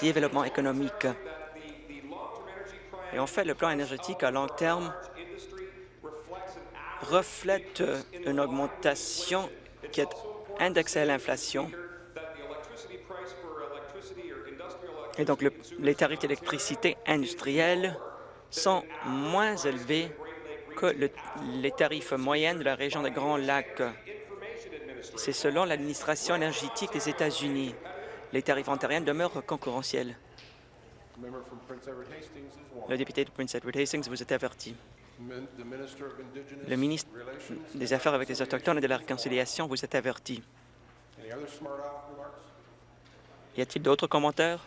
Développement économique. Et en fait, le plan énergétique à long terme reflète une augmentation qui est indexée à l'inflation. Et donc, les tarifs d'électricité industrielle sont moins élevés que les tarifs moyens de la région des Grands Lacs. C'est selon l'administration énergétique des États-Unis. Les tarifs ontariens demeurent concurrentiels. Le député de Prince Edward Hastings vous est averti. Le ministre des Affaires avec les Autochtones et de la Réconciliation vous est averti. Y a-t-il d'autres commentaires?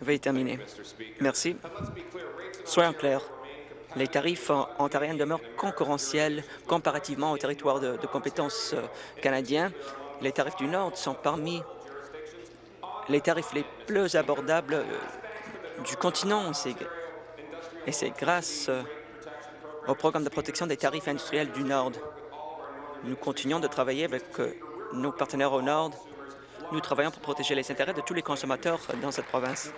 Veuillez terminer. Merci. Soyons clairs. Les tarifs ontariens demeurent concurrentiels comparativement aux territoires de, de compétences euh, canadiens. Les tarifs du Nord sont parmi les tarifs les plus abordables euh, du continent. Et c'est grâce euh, au programme de protection des tarifs industriels du Nord. Nous continuons de travailler avec nos partenaires au Nord nous travaillons pour protéger les intérêts de tous les consommateurs dans cette province.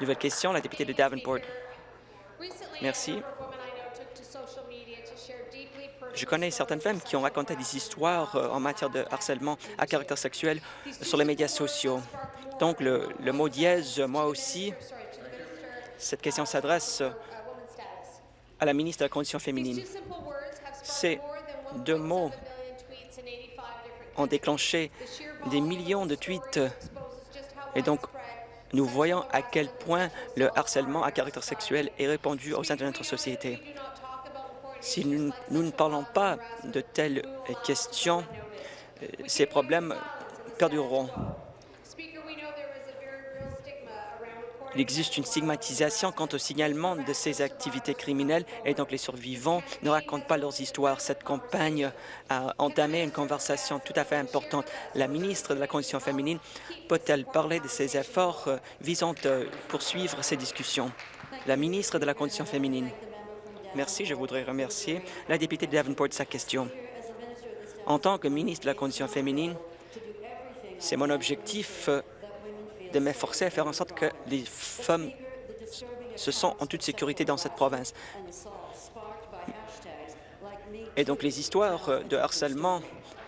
Nouvelle question, la députée de Davenport. Merci. Je connais certaines femmes qui ont raconté des histoires euh, en matière de harcèlement à caractère sexuel sur les médias sociaux. Donc, le, le mot dièse, moi aussi, cette question s'adresse à la ministre de la Condition féminine. Ces deux mots ont déclenché des millions de tweets. Et donc, nous voyons à quel point le harcèlement à caractère sexuel est répandu au sein de notre société. Si nous, ne parlons pas de telles questions, euh, ces problèmes perdureront. Il existe une stigmatisation quant au signalement de ces activités criminelles et donc les survivants ne racontent pas leurs histoires. Cette campagne a entamé une conversation tout à fait importante. La ministre de la Condition féminine peut-elle parler de ses efforts euh, visant à poursuivre ces discussions? La ministre de la Condition féminine. Merci. Je voudrais remercier la députée de Davenport de sa question. En tant que ministre de la Condition féminine, c'est mon objectif euh, de m'efforcer à faire en sorte que les femmes se sentent en toute sécurité dans cette province. Et donc, les histoires de harcèlement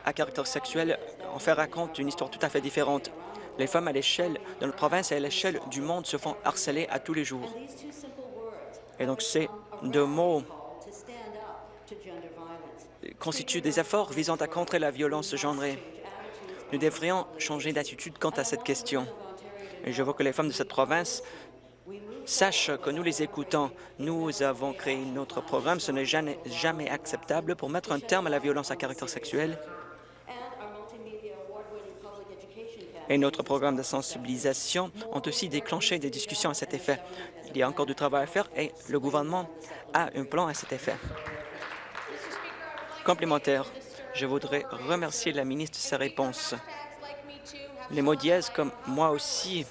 à caractère sexuel en fait racontent une histoire tout à fait différente. Les femmes à l'échelle de notre province et à l'échelle du monde se font harceler à tous les jours. Et donc, ces deux mots constituent des efforts visant à contrer la violence genrée. Nous devrions changer d'attitude quant à cette question. Je veux que les femmes de cette province sachent que nous les écoutons. Nous avons créé notre programme. Ce n'est jamais acceptable pour mettre un terme à la violence à caractère sexuel. Et notre programme de sensibilisation ont aussi déclenché des discussions à cet effet. Il y a encore du travail à faire et le gouvernement a un plan à cet effet. Complémentaire, je voudrais remercier la ministre de sa réponse. Les mots dièse, comme moi aussi,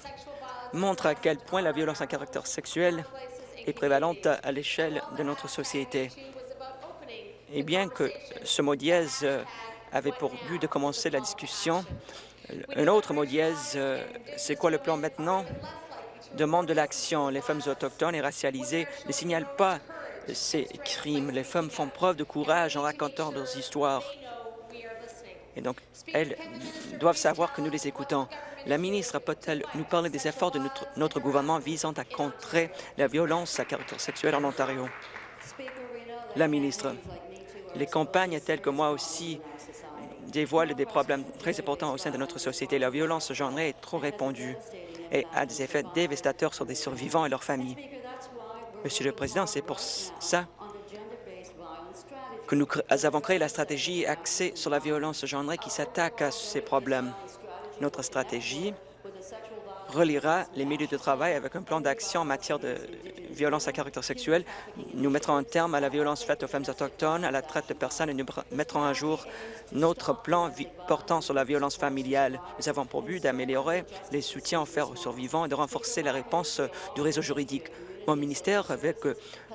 montrent à quel point la violence à caractère sexuel est prévalente à l'échelle de notre société. Et bien que ce mot dièse avait pour but de commencer la discussion, un autre mot dièse, euh, c'est quoi le plan maintenant? Demande de l'action. Les femmes autochtones et racialisées ne signalent pas ces crimes. Les femmes font preuve de courage en racontant leurs histoires. Et donc, elles doivent savoir que nous les écoutons. La ministre peut-elle nous parler des efforts de notre, notre, gouvernement visant à contrer la violence à caractère sexuel en Ontario? La ministre, les campagnes telles que moi aussi dévoile des problèmes très importants au sein de notre société. La violence genrée est trop répandue et a des effets dévastateurs sur des survivants et leurs familles. Monsieur le Président, c'est pour ça que nous avons créé la stratégie axée sur la violence genrée qui s'attaque à ces problèmes. Notre stratégie reliera les milieux de travail avec un plan d'action en matière de violence à caractère sexuel. Nous mettrons un terme à la violence faite aux femmes autochtones, à la traite de personnes et nous mettrons un jour notre plan portant sur la violence familiale. Nous avons pour but d'améliorer les soutiens offerts aux survivants et de renforcer la réponse du réseau juridique. Mon ministère, avec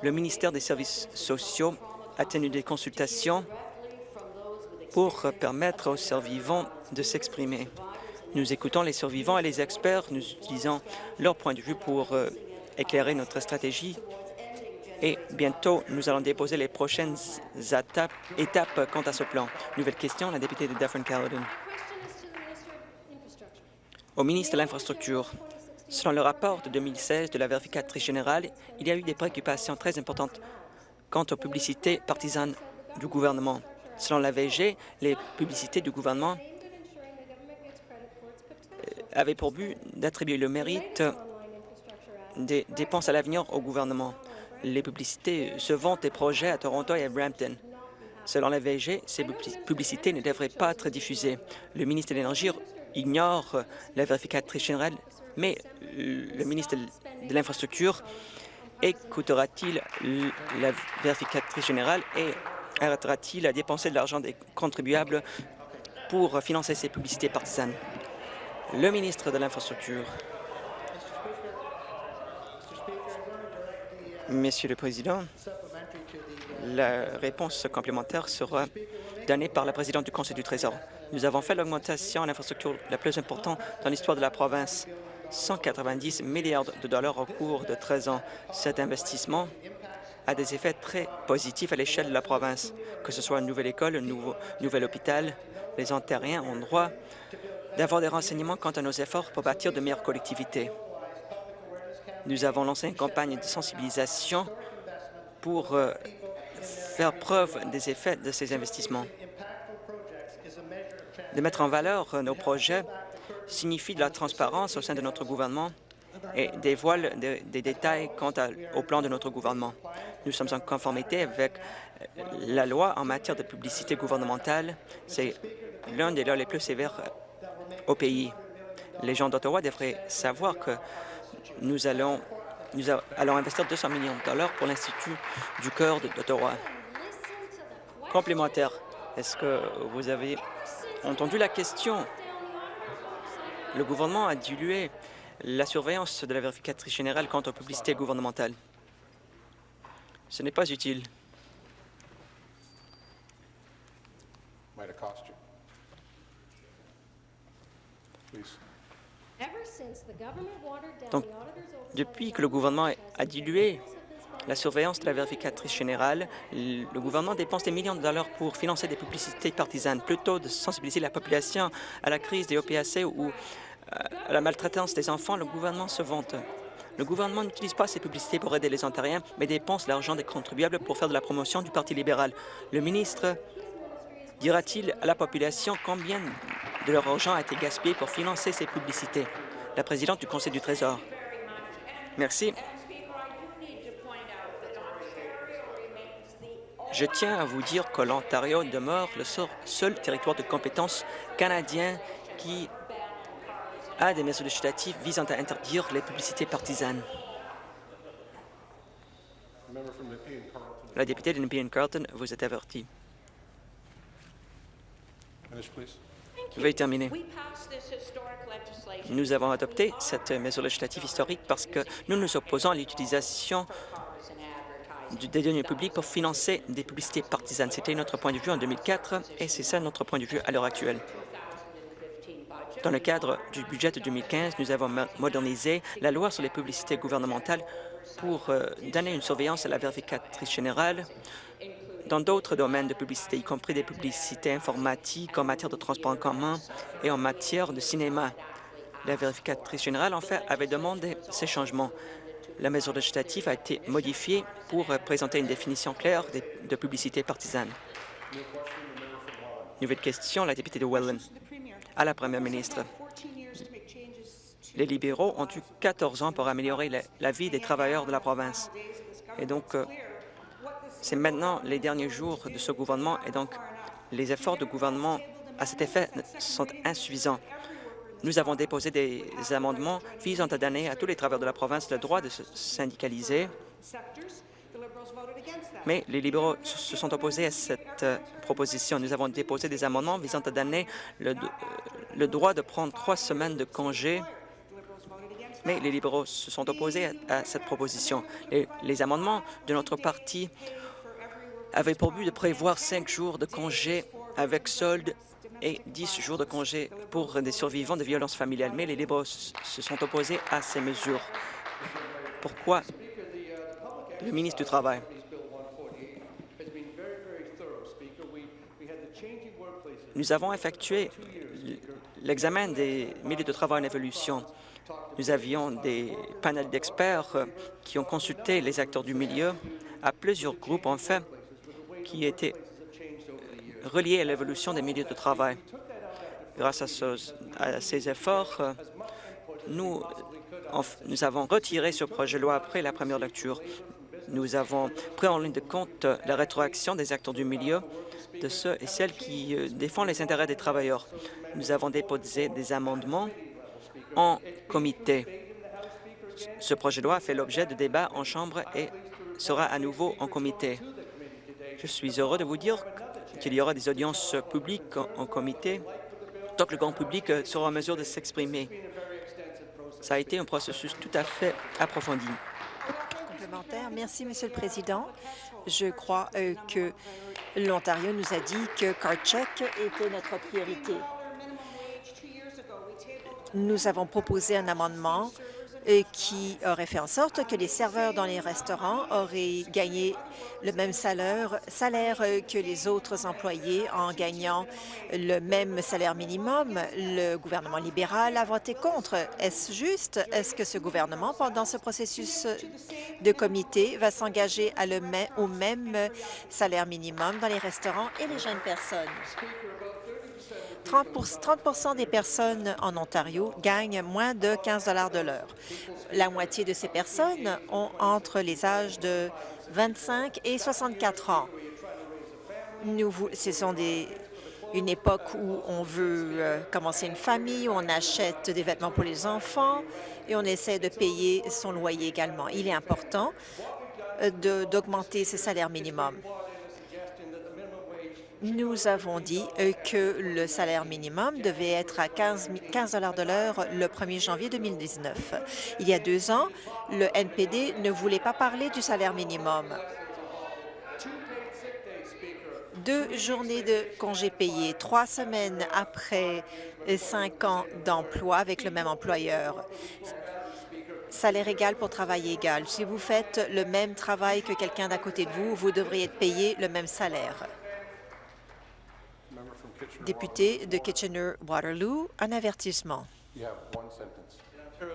le ministère des Services sociaux, a tenu des consultations pour permettre aux survivants de s'exprimer. Nous écoutons les survivants et les experts, nous utilisons leur point de vue pour euh, éclairer notre stratégie et bientôt, nous allons déposer les prochaines étapes, quant à ce plan. Nouvelle question, la députée de Dufferin-Caledon. Au ministre de l'Infrastructure, selon le rapport de 2016 de la vérificatrice générale, il y a eu des préoccupations très importantes quant aux publicités partisanes du gouvernement. Selon la VG, les publicités du gouvernement avait pour but d'attribuer le mérite des dépenses à l'avenir au gouvernement. Les publicités se vantent des projets à Toronto et à Brampton. Selon la VG, ces publicités ne devraient pas être diffusées. Le ministre de l'Énergie ignore la vérificatrice générale, mais le ministre de l'Infrastructure écoutera-t-il la vérificatrice générale et arrêtera-t-il à dépenser de l'argent des contribuables pour financer ces publicités partisanes? Le ministre de l'Infrastructure. Monsieur le Président, la réponse complémentaire sera donnée par la présidente du Conseil du Trésor. Nous avons fait l'augmentation en infrastructure la plus importante dans l'histoire de la province, 190 milliards de dollars au cours de 13 ans. Cet investissement a des effets très positifs à l'échelle de la province, que ce soit une nouvelle école, un nouveau, nouvel hôpital. Les Ontariens ont droit d'avoir des renseignements quant à nos efforts pour bâtir de meilleures collectivités. Nous avons lancé une campagne de sensibilisation pour euh, faire preuve des effets de ces investissements. De mettre en valeur euh, nos projets signifie de la transparence au sein de notre gouvernement et dévoile des, des détails quant au plan de notre gouvernement. Nous sommes en conformité avec euh, la loi en matière de publicité gouvernementale. C'est l'un des lois les plus sévères au pays. Les gens d'Ottawa devraient savoir que nous allons, investir 200 millions de dollars pour l'Institut du cœur d'Ottawa. Complémentaire, est-ce que vous avez entendu la question? Le gouvernement a dilué la surveillance de la vérificatrice générale quant aux publicités gouvernementales. Ce n'est pas utile. Donc, depuis que le gouvernement a dilué la surveillance de la vérificatrice générale, le gouvernement dépense des millions de dollars pour financer des publicités partisanes, plutôt de sensibiliser la population à la crise des OPAC ou euh, à la maltraitance des enfants, le gouvernement se vante. Le gouvernement n'utilise pas ces publicités pour aider les Ontariens, mais dépense l'argent des contribuables pour faire de la promotion du Parti libéral. Le ministre dira-t-il à la population combien de leur argent a été gaspillé pour financer ces publicités? La présidente du Conseil du Trésor. Merci. Je tiens à vous dire que l'Ontario demeure le seul territoire de compétence canadien qui à des mesures législatives visant à interdire les publicités partisanes. La députée de Nepean Carlton, vous êtes avertie. Veuillez terminer. Nous avons adopté cette mesure législative historique parce que nous nous opposons à l'utilisation des deniers publics pour financer des publicités partisanes. C'était notre point de vue en 2004 et c'est ça notre point de vue à l'heure actuelle. Dans le cadre du budget de 2015, nous avons modernisé la loi sur les publicités gouvernementales pour euh, donner une surveillance à la vérificatrice générale dans d'autres domaines de publicité, y compris des publicités informatiques en matière de transport en commun et en matière de cinéma. La vérificatrice générale, en fait, avait demandé ces changements. La mesure législative a été modifiée pour présenter une définition claire de publicité partisane. Nouvelle question, la députée de Welland. À la première ministre, les libéraux ont eu 14 ans pour améliorer la, vie des travailleurs de la province. Et donc, euh, c'est maintenant les derniers jours de ce gouvernement et donc les efforts de gouvernement à cet effet sont insuffisants. Nous avons déposé des amendements visant à donner à tous les travailleurs de la province le droit de se syndicaliser, mais les libéraux se sont opposés à cette euh, proposition. Nous avons déposé des amendements visant à donner le, le droit de prendre trois semaines de congé mais les libéraux se sont opposés à, cette proposition. les amendements de notre parti avaient pour but de prévoir cinq jours de congé avec solde et dix jours de congé pour des survivants de violences familiales. Mais les libéraux se sont opposés à ces mesures. Pourquoi? Le ministre du Travail Nous avons effectué l'examen des milieux de travail en évolution. Nous avions des panels d'experts qui ont consulté les acteurs du milieu à plusieurs groupes, en fait, qui étaient reliés à l'évolution des milieux de travail. Grâce à, ces efforts, nous, nous avons retiré ce projet de loi après la première lecture. Nous avons pris en ligne de compte la rétroaction des acteurs du milieu, de ceux et celles qui euh, défendent les intérêts des travailleurs. Nous avons déposé des amendements en comité. Ce projet de loi fait l'objet de débats en Chambre et sera à nouveau en comité. Je suis heureux de vous dire qu'il y aura des audiences publiques en, comité, tant que le grand public sera en mesure de s'exprimer. Ça a été un processus tout à fait approfondi. Merci, Monsieur le Président. Je crois euh, que l'Ontario nous a dit que CardCheck était notre priorité. Nous avons proposé un amendement qui aurait fait en sorte que les serveurs dans les restaurants auraient gagné le même salaire, salaire que les autres employés en gagnant le même salaire minimum. Le gouvernement libéral a voté contre. Est-ce juste? Est-ce que ce gouvernement, pendant ce processus de comité, va s'engager au même salaire minimum dans les restaurants et les jeunes personnes? 30% des personnes en Ontario gagnent moins de 15 de l'heure. La moitié de ces personnes ont entre les âges de 25 et 64 ans. Ce sont une époque où on veut euh, commencer une famille, où on achète des vêtements pour les enfants et on essaie de payer son loyer également. Il est important euh, d'augmenter ce salaire minimum nous avons dit euh, que le salaire minimum devait être à 15, 15 de l'heure le 1er janvier 2019. Il y a deux ans, le NPD ne voulait pas parler du salaire minimum. Deux journées de congés payés, trois semaines après cinq ans d'emploi avec le même employeur. Salaire égal pour travail égal. Si vous faites le même travail que quelqu'un d'à côté de vous, vous devriez être payé le même salaire. Député de Kitchener-Waterloo, un avertissement.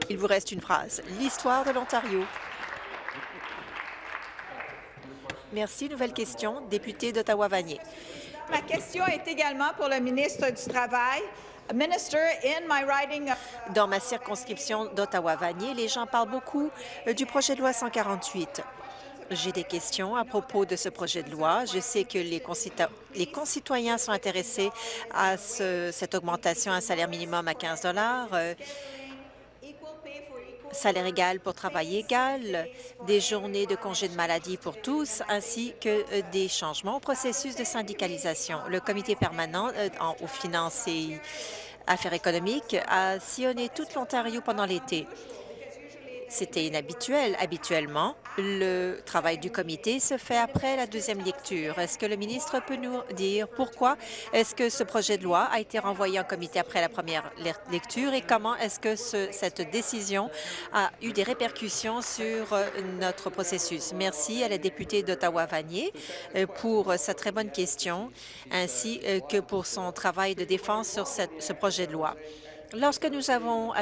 Il vous reste une phrase. L'histoire de l'Ontario. Merci. Nouvelle question. Député d'Ottawa-Vanier. Ma question est également pour le ministre du Travail. Dans ma circonscription d'Ottawa-Vanier, les gens parlent beaucoup euh, du projet de loi 148 J'ai des questions à propos de ce projet de loi. Je sais que les, concitoyens sont intéressés à cette augmentation à un salaire minimum à 15 euh, salaire égal pour travail égal, des journées de congé de maladie pour tous, ainsi que euh, des changements au processus de syndicalisation. Le comité permanent euh, aux finances et affaires économiques a sillonné toute l'Ontario pendant l'été. C'était inhabituel. Habituellement, le travail du comité se fait après la deuxième lecture. Est-ce que le ministre peut nous dire pourquoi est-ce que ce projet de loi a été renvoyé en comité après la première lecture et comment est-ce que cette décision a eu des répercussions sur euh, notre processus? Merci à la députée d'Ottawa-Vanier euh, pour sa très bonne question, ainsi euh, que pour son travail de défense sur ce projet de loi. Lorsque nous avons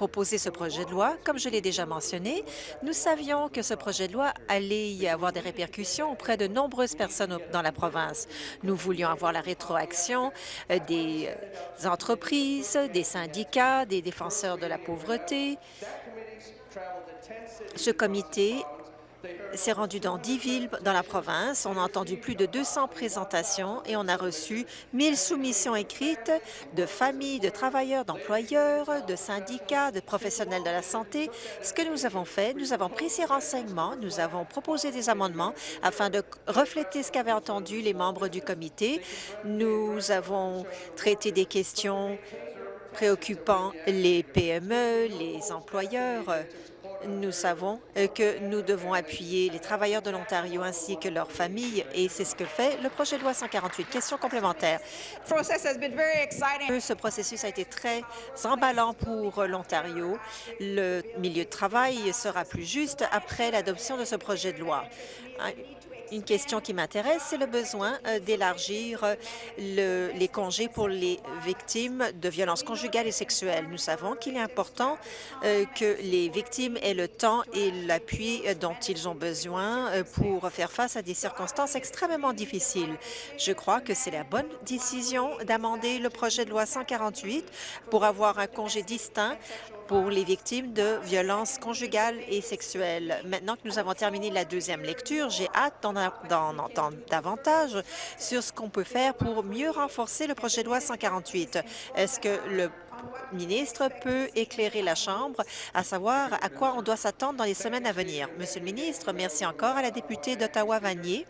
proposer ce projet de loi. Comme je l'ai déjà mentionné, nous savions que ce projet de loi allait y avoir des répercussions auprès de nombreuses personnes dans la province. Nous voulions avoir la rétroaction euh, des euh, entreprises, des syndicats, des défenseurs de la pauvreté. Ce comité s'est rendu dans dix villes dans la province. On a entendu plus de 200 présentations et on a reçu 1000 soumissions écrites de familles, de travailleurs, d'employeurs, de syndicats, de professionnels de la santé. Ce que nous avons fait, nous avons pris ces renseignements, nous avons proposé des amendements afin de refléter ce qu'avaient entendu les membres du comité. Nous avons traité des questions préoccupant les PME, les employeurs, nous savons euh, que nous devons appuyer les travailleurs de l'Ontario ainsi que leurs familles, et c'est ce que fait le projet de loi 148. Question complémentaire. Ce processus a été très emballant pour l'Ontario. Le milieu de travail sera plus juste après l'adoption de ce projet de loi. Une question qui m'intéresse, c'est le besoin euh, d'élargir euh, les congés pour les victimes de violences conjugales et sexuelles. Nous savons qu'il est important euh, que les victimes aient le temps et l'appui dont ils ont besoin pour faire face à des circonstances extrêmement difficiles. Je crois que c'est la bonne décision d'amender le projet de loi 148 pour avoir un congé distinct pour les victimes de violences conjugales et sexuelles. Maintenant que nous avons terminé la deuxième lecture, j'ai hâte d'en entendre davantage sur ce qu'on peut faire pour mieux renforcer le projet de loi 148. Est-ce que le ministre peut éclairer la Chambre à savoir à quoi on doit s'attendre dans les semaines à venir? Monsieur le ministre, merci encore à la députée d'Ottawa-Vanier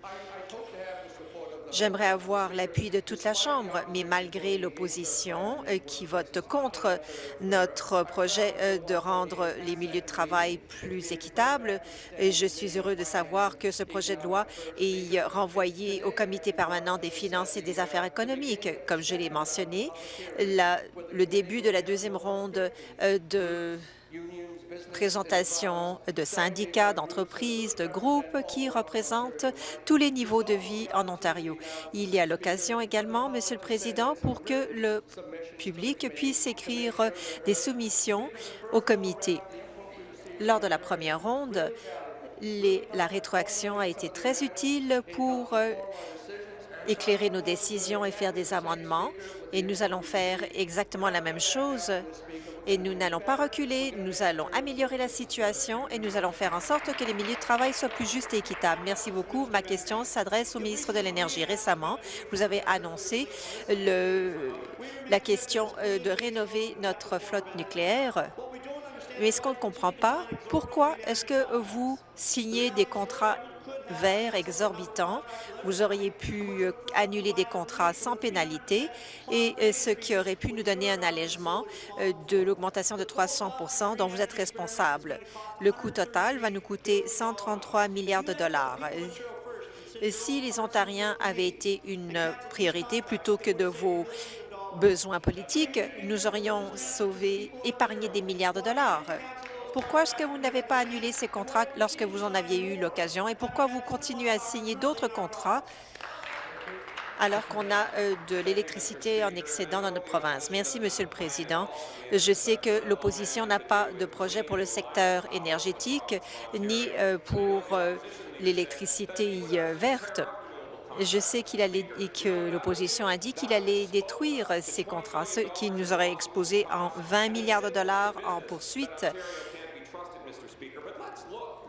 J'aimerais avoir l'appui de toute la Chambre, mais malgré l'opposition euh, qui vote contre notre projet euh, de rendre les milieux de travail plus équitables, je suis heureux de savoir que ce projet de loi est renvoyé au Comité permanent des finances et des affaires économiques. Comme je l'ai mentionné, le début de la deuxième ronde euh, de présentation de syndicats, d'entreprises, de groupes qui représentent tous les niveaux de vie en Ontario. Il y a l'occasion également, Monsieur le Président, pour que le public puisse écrire des soumissions au comité. Lors de la première ronde, la rétroaction a été très utile pour euh, éclairer nos décisions et faire des amendements, et nous allons faire exactement la même chose et nous n'allons pas reculer, nous allons améliorer la situation et nous allons faire en sorte que les milieux de travail soient plus justes et équitables. Merci beaucoup. Ma question s'adresse au ministre de l'Énergie. Récemment, vous avez annoncé la question euh, de rénover notre flotte nucléaire. Mais ce qu'on ne comprend pas, pourquoi est-ce que vous signez des contrats vert exorbitant. Vous auriez pu euh, annuler des contrats sans pénalité et euh, ce qui aurait pu nous donner un allègement euh, de l'augmentation de 300 dont vous êtes responsable. Le coût total va nous coûter 133 milliards de dollars. Si les Ontariens avaient été une priorité plutôt que de vos besoins politiques, nous aurions sauvé, épargné des milliards de dollars. Pourquoi est-ce que vous n'avez pas annulé ces contrats lorsque vous en aviez eu l'occasion et pourquoi vous continuez à signer d'autres contrats alors qu'on a euh, de l'électricité en excédent dans notre province? Merci, Monsieur le Président. Je sais que l'opposition n'a pas de projet pour le secteur énergétique ni euh, pour euh, l'électricité verte. Je sais qu'il allait et que l'opposition a dit qu'il allait détruire ces contrats, ce qui nous aurait exposé en 20 milliards de dollars en poursuite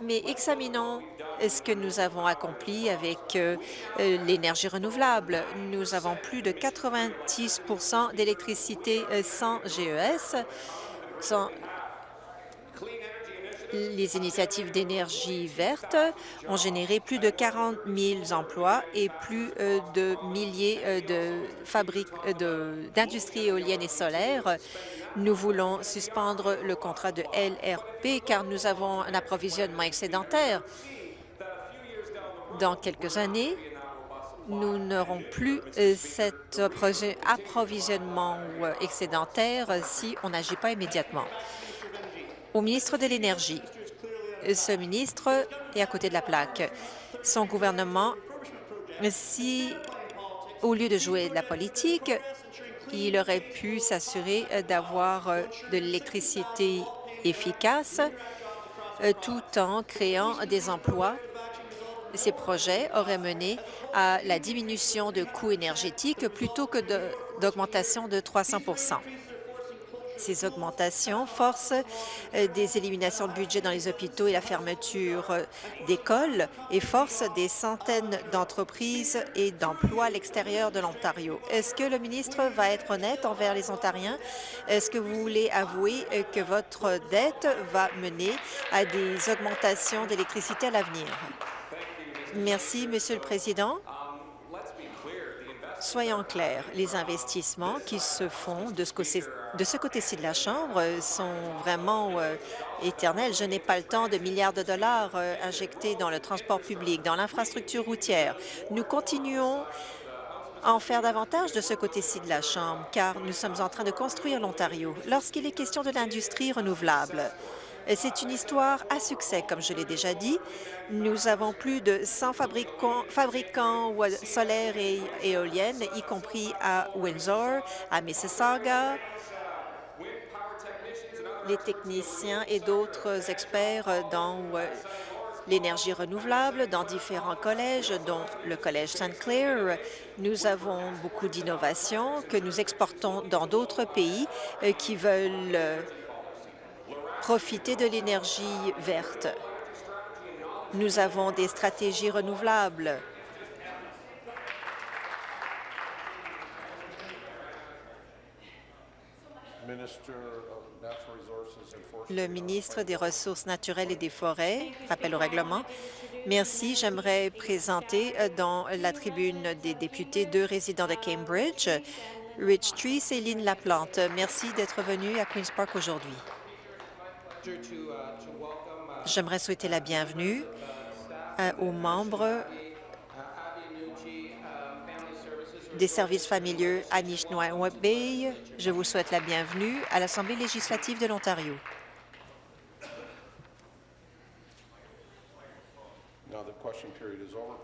mais examinons ce que nous avons accompli avec euh, euh, l'énergie renouvelable? Nous avons plus de 90 d'électricité euh, sans GES, sans les initiatives d'énergie verte ont généré plus de 40 000 emplois et plus de milliers de fabriques d'industries éoliennes et solaires. Nous voulons suspendre le contrat de LRP car nous avons un approvisionnement excédentaire. Dans quelques années, nous n'aurons plus euh, cet approvisionnement euh, excédentaire si on n'agit pas immédiatement. Au ministre de l'Énergie, ce ministre est à côté de la plaque. Son gouvernement, si au lieu de jouer de la politique, il aurait pu s'assurer d'avoir euh, de l'électricité efficace tout en créant des emplois. Ces projets auraient mené à la diminution de coûts énergétiques plutôt que d'augmentation de, 300 ces augmentations forcent euh, des éliminations de budget dans les hôpitaux et la fermeture euh, d'écoles et forcent des centaines d'entreprises et d'emplois à l'extérieur de l'Ontario. Est-ce que le ministre va être honnête envers les Ontariens? Est-ce que vous voulez avouer euh, que votre dette va mener à des augmentations d'électricité à l'avenir? Merci, Monsieur le Président. Soyons clairs, les investissements qui se font de ce côté-ci de la Chambre sont vraiment euh, éternels. Je n'ai pas le temps de milliards de dollars euh, injectés dans le transport public, dans l'infrastructure routière. Nous continuons à en faire davantage de ce côté-ci de la Chambre, car nous sommes en train de construire l'Ontario. Lorsqu'il est question de l'industrie renouvelable, c'est une histoire à succès, comme je l'ai déjà dit. Nous avons plus de 100 fabricants, solaires et éoliennes, y compris à Windsor, à Mississauga, les techniciens et d'autres experts dans euh, l'énergie renouvelable dans différents collèges, dont le Collège St. Clair. Nous avons beaucoup d'innovations que nous exportons dans d'autres pays euh, qui veulent euh, profiter de l'énergie verte. Nous avons des stratégies renouvelables. Le ministre des Ressources naturelles et des Forêts, rappel au règlement. Merci. J'aimerais présenter euh, dans la tribune des députés deux résidents de Cambridge, Rich Tree, Céline Laplante. Merci d'être venu à Queen's Park aujourd'hui. J'aimerais souhaiter la bienvenue euh, aux membres des services familiaux Anishinaabeg. Je vous souhaite la bienvenue à l'Assemblée législative de l'Ontario.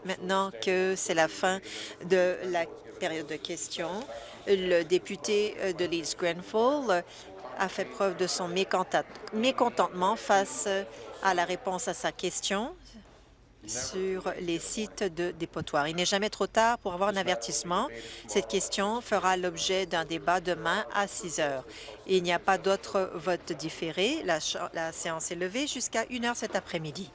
Maintenant que c'est la fin de la période de questions, le député de Leeds Grenfell a fait preuve de son mécontentement face à la réponse à sa question sur les sites de dépotoirs. Il n'est jamais trop tard pour avoir un avertissement. Cette question fera l'objet d'un débat demain à 6 heures. Il n'y a pas d'autre vote différé. La, la séance est levée jusqu'à 1 heure cet après-midi.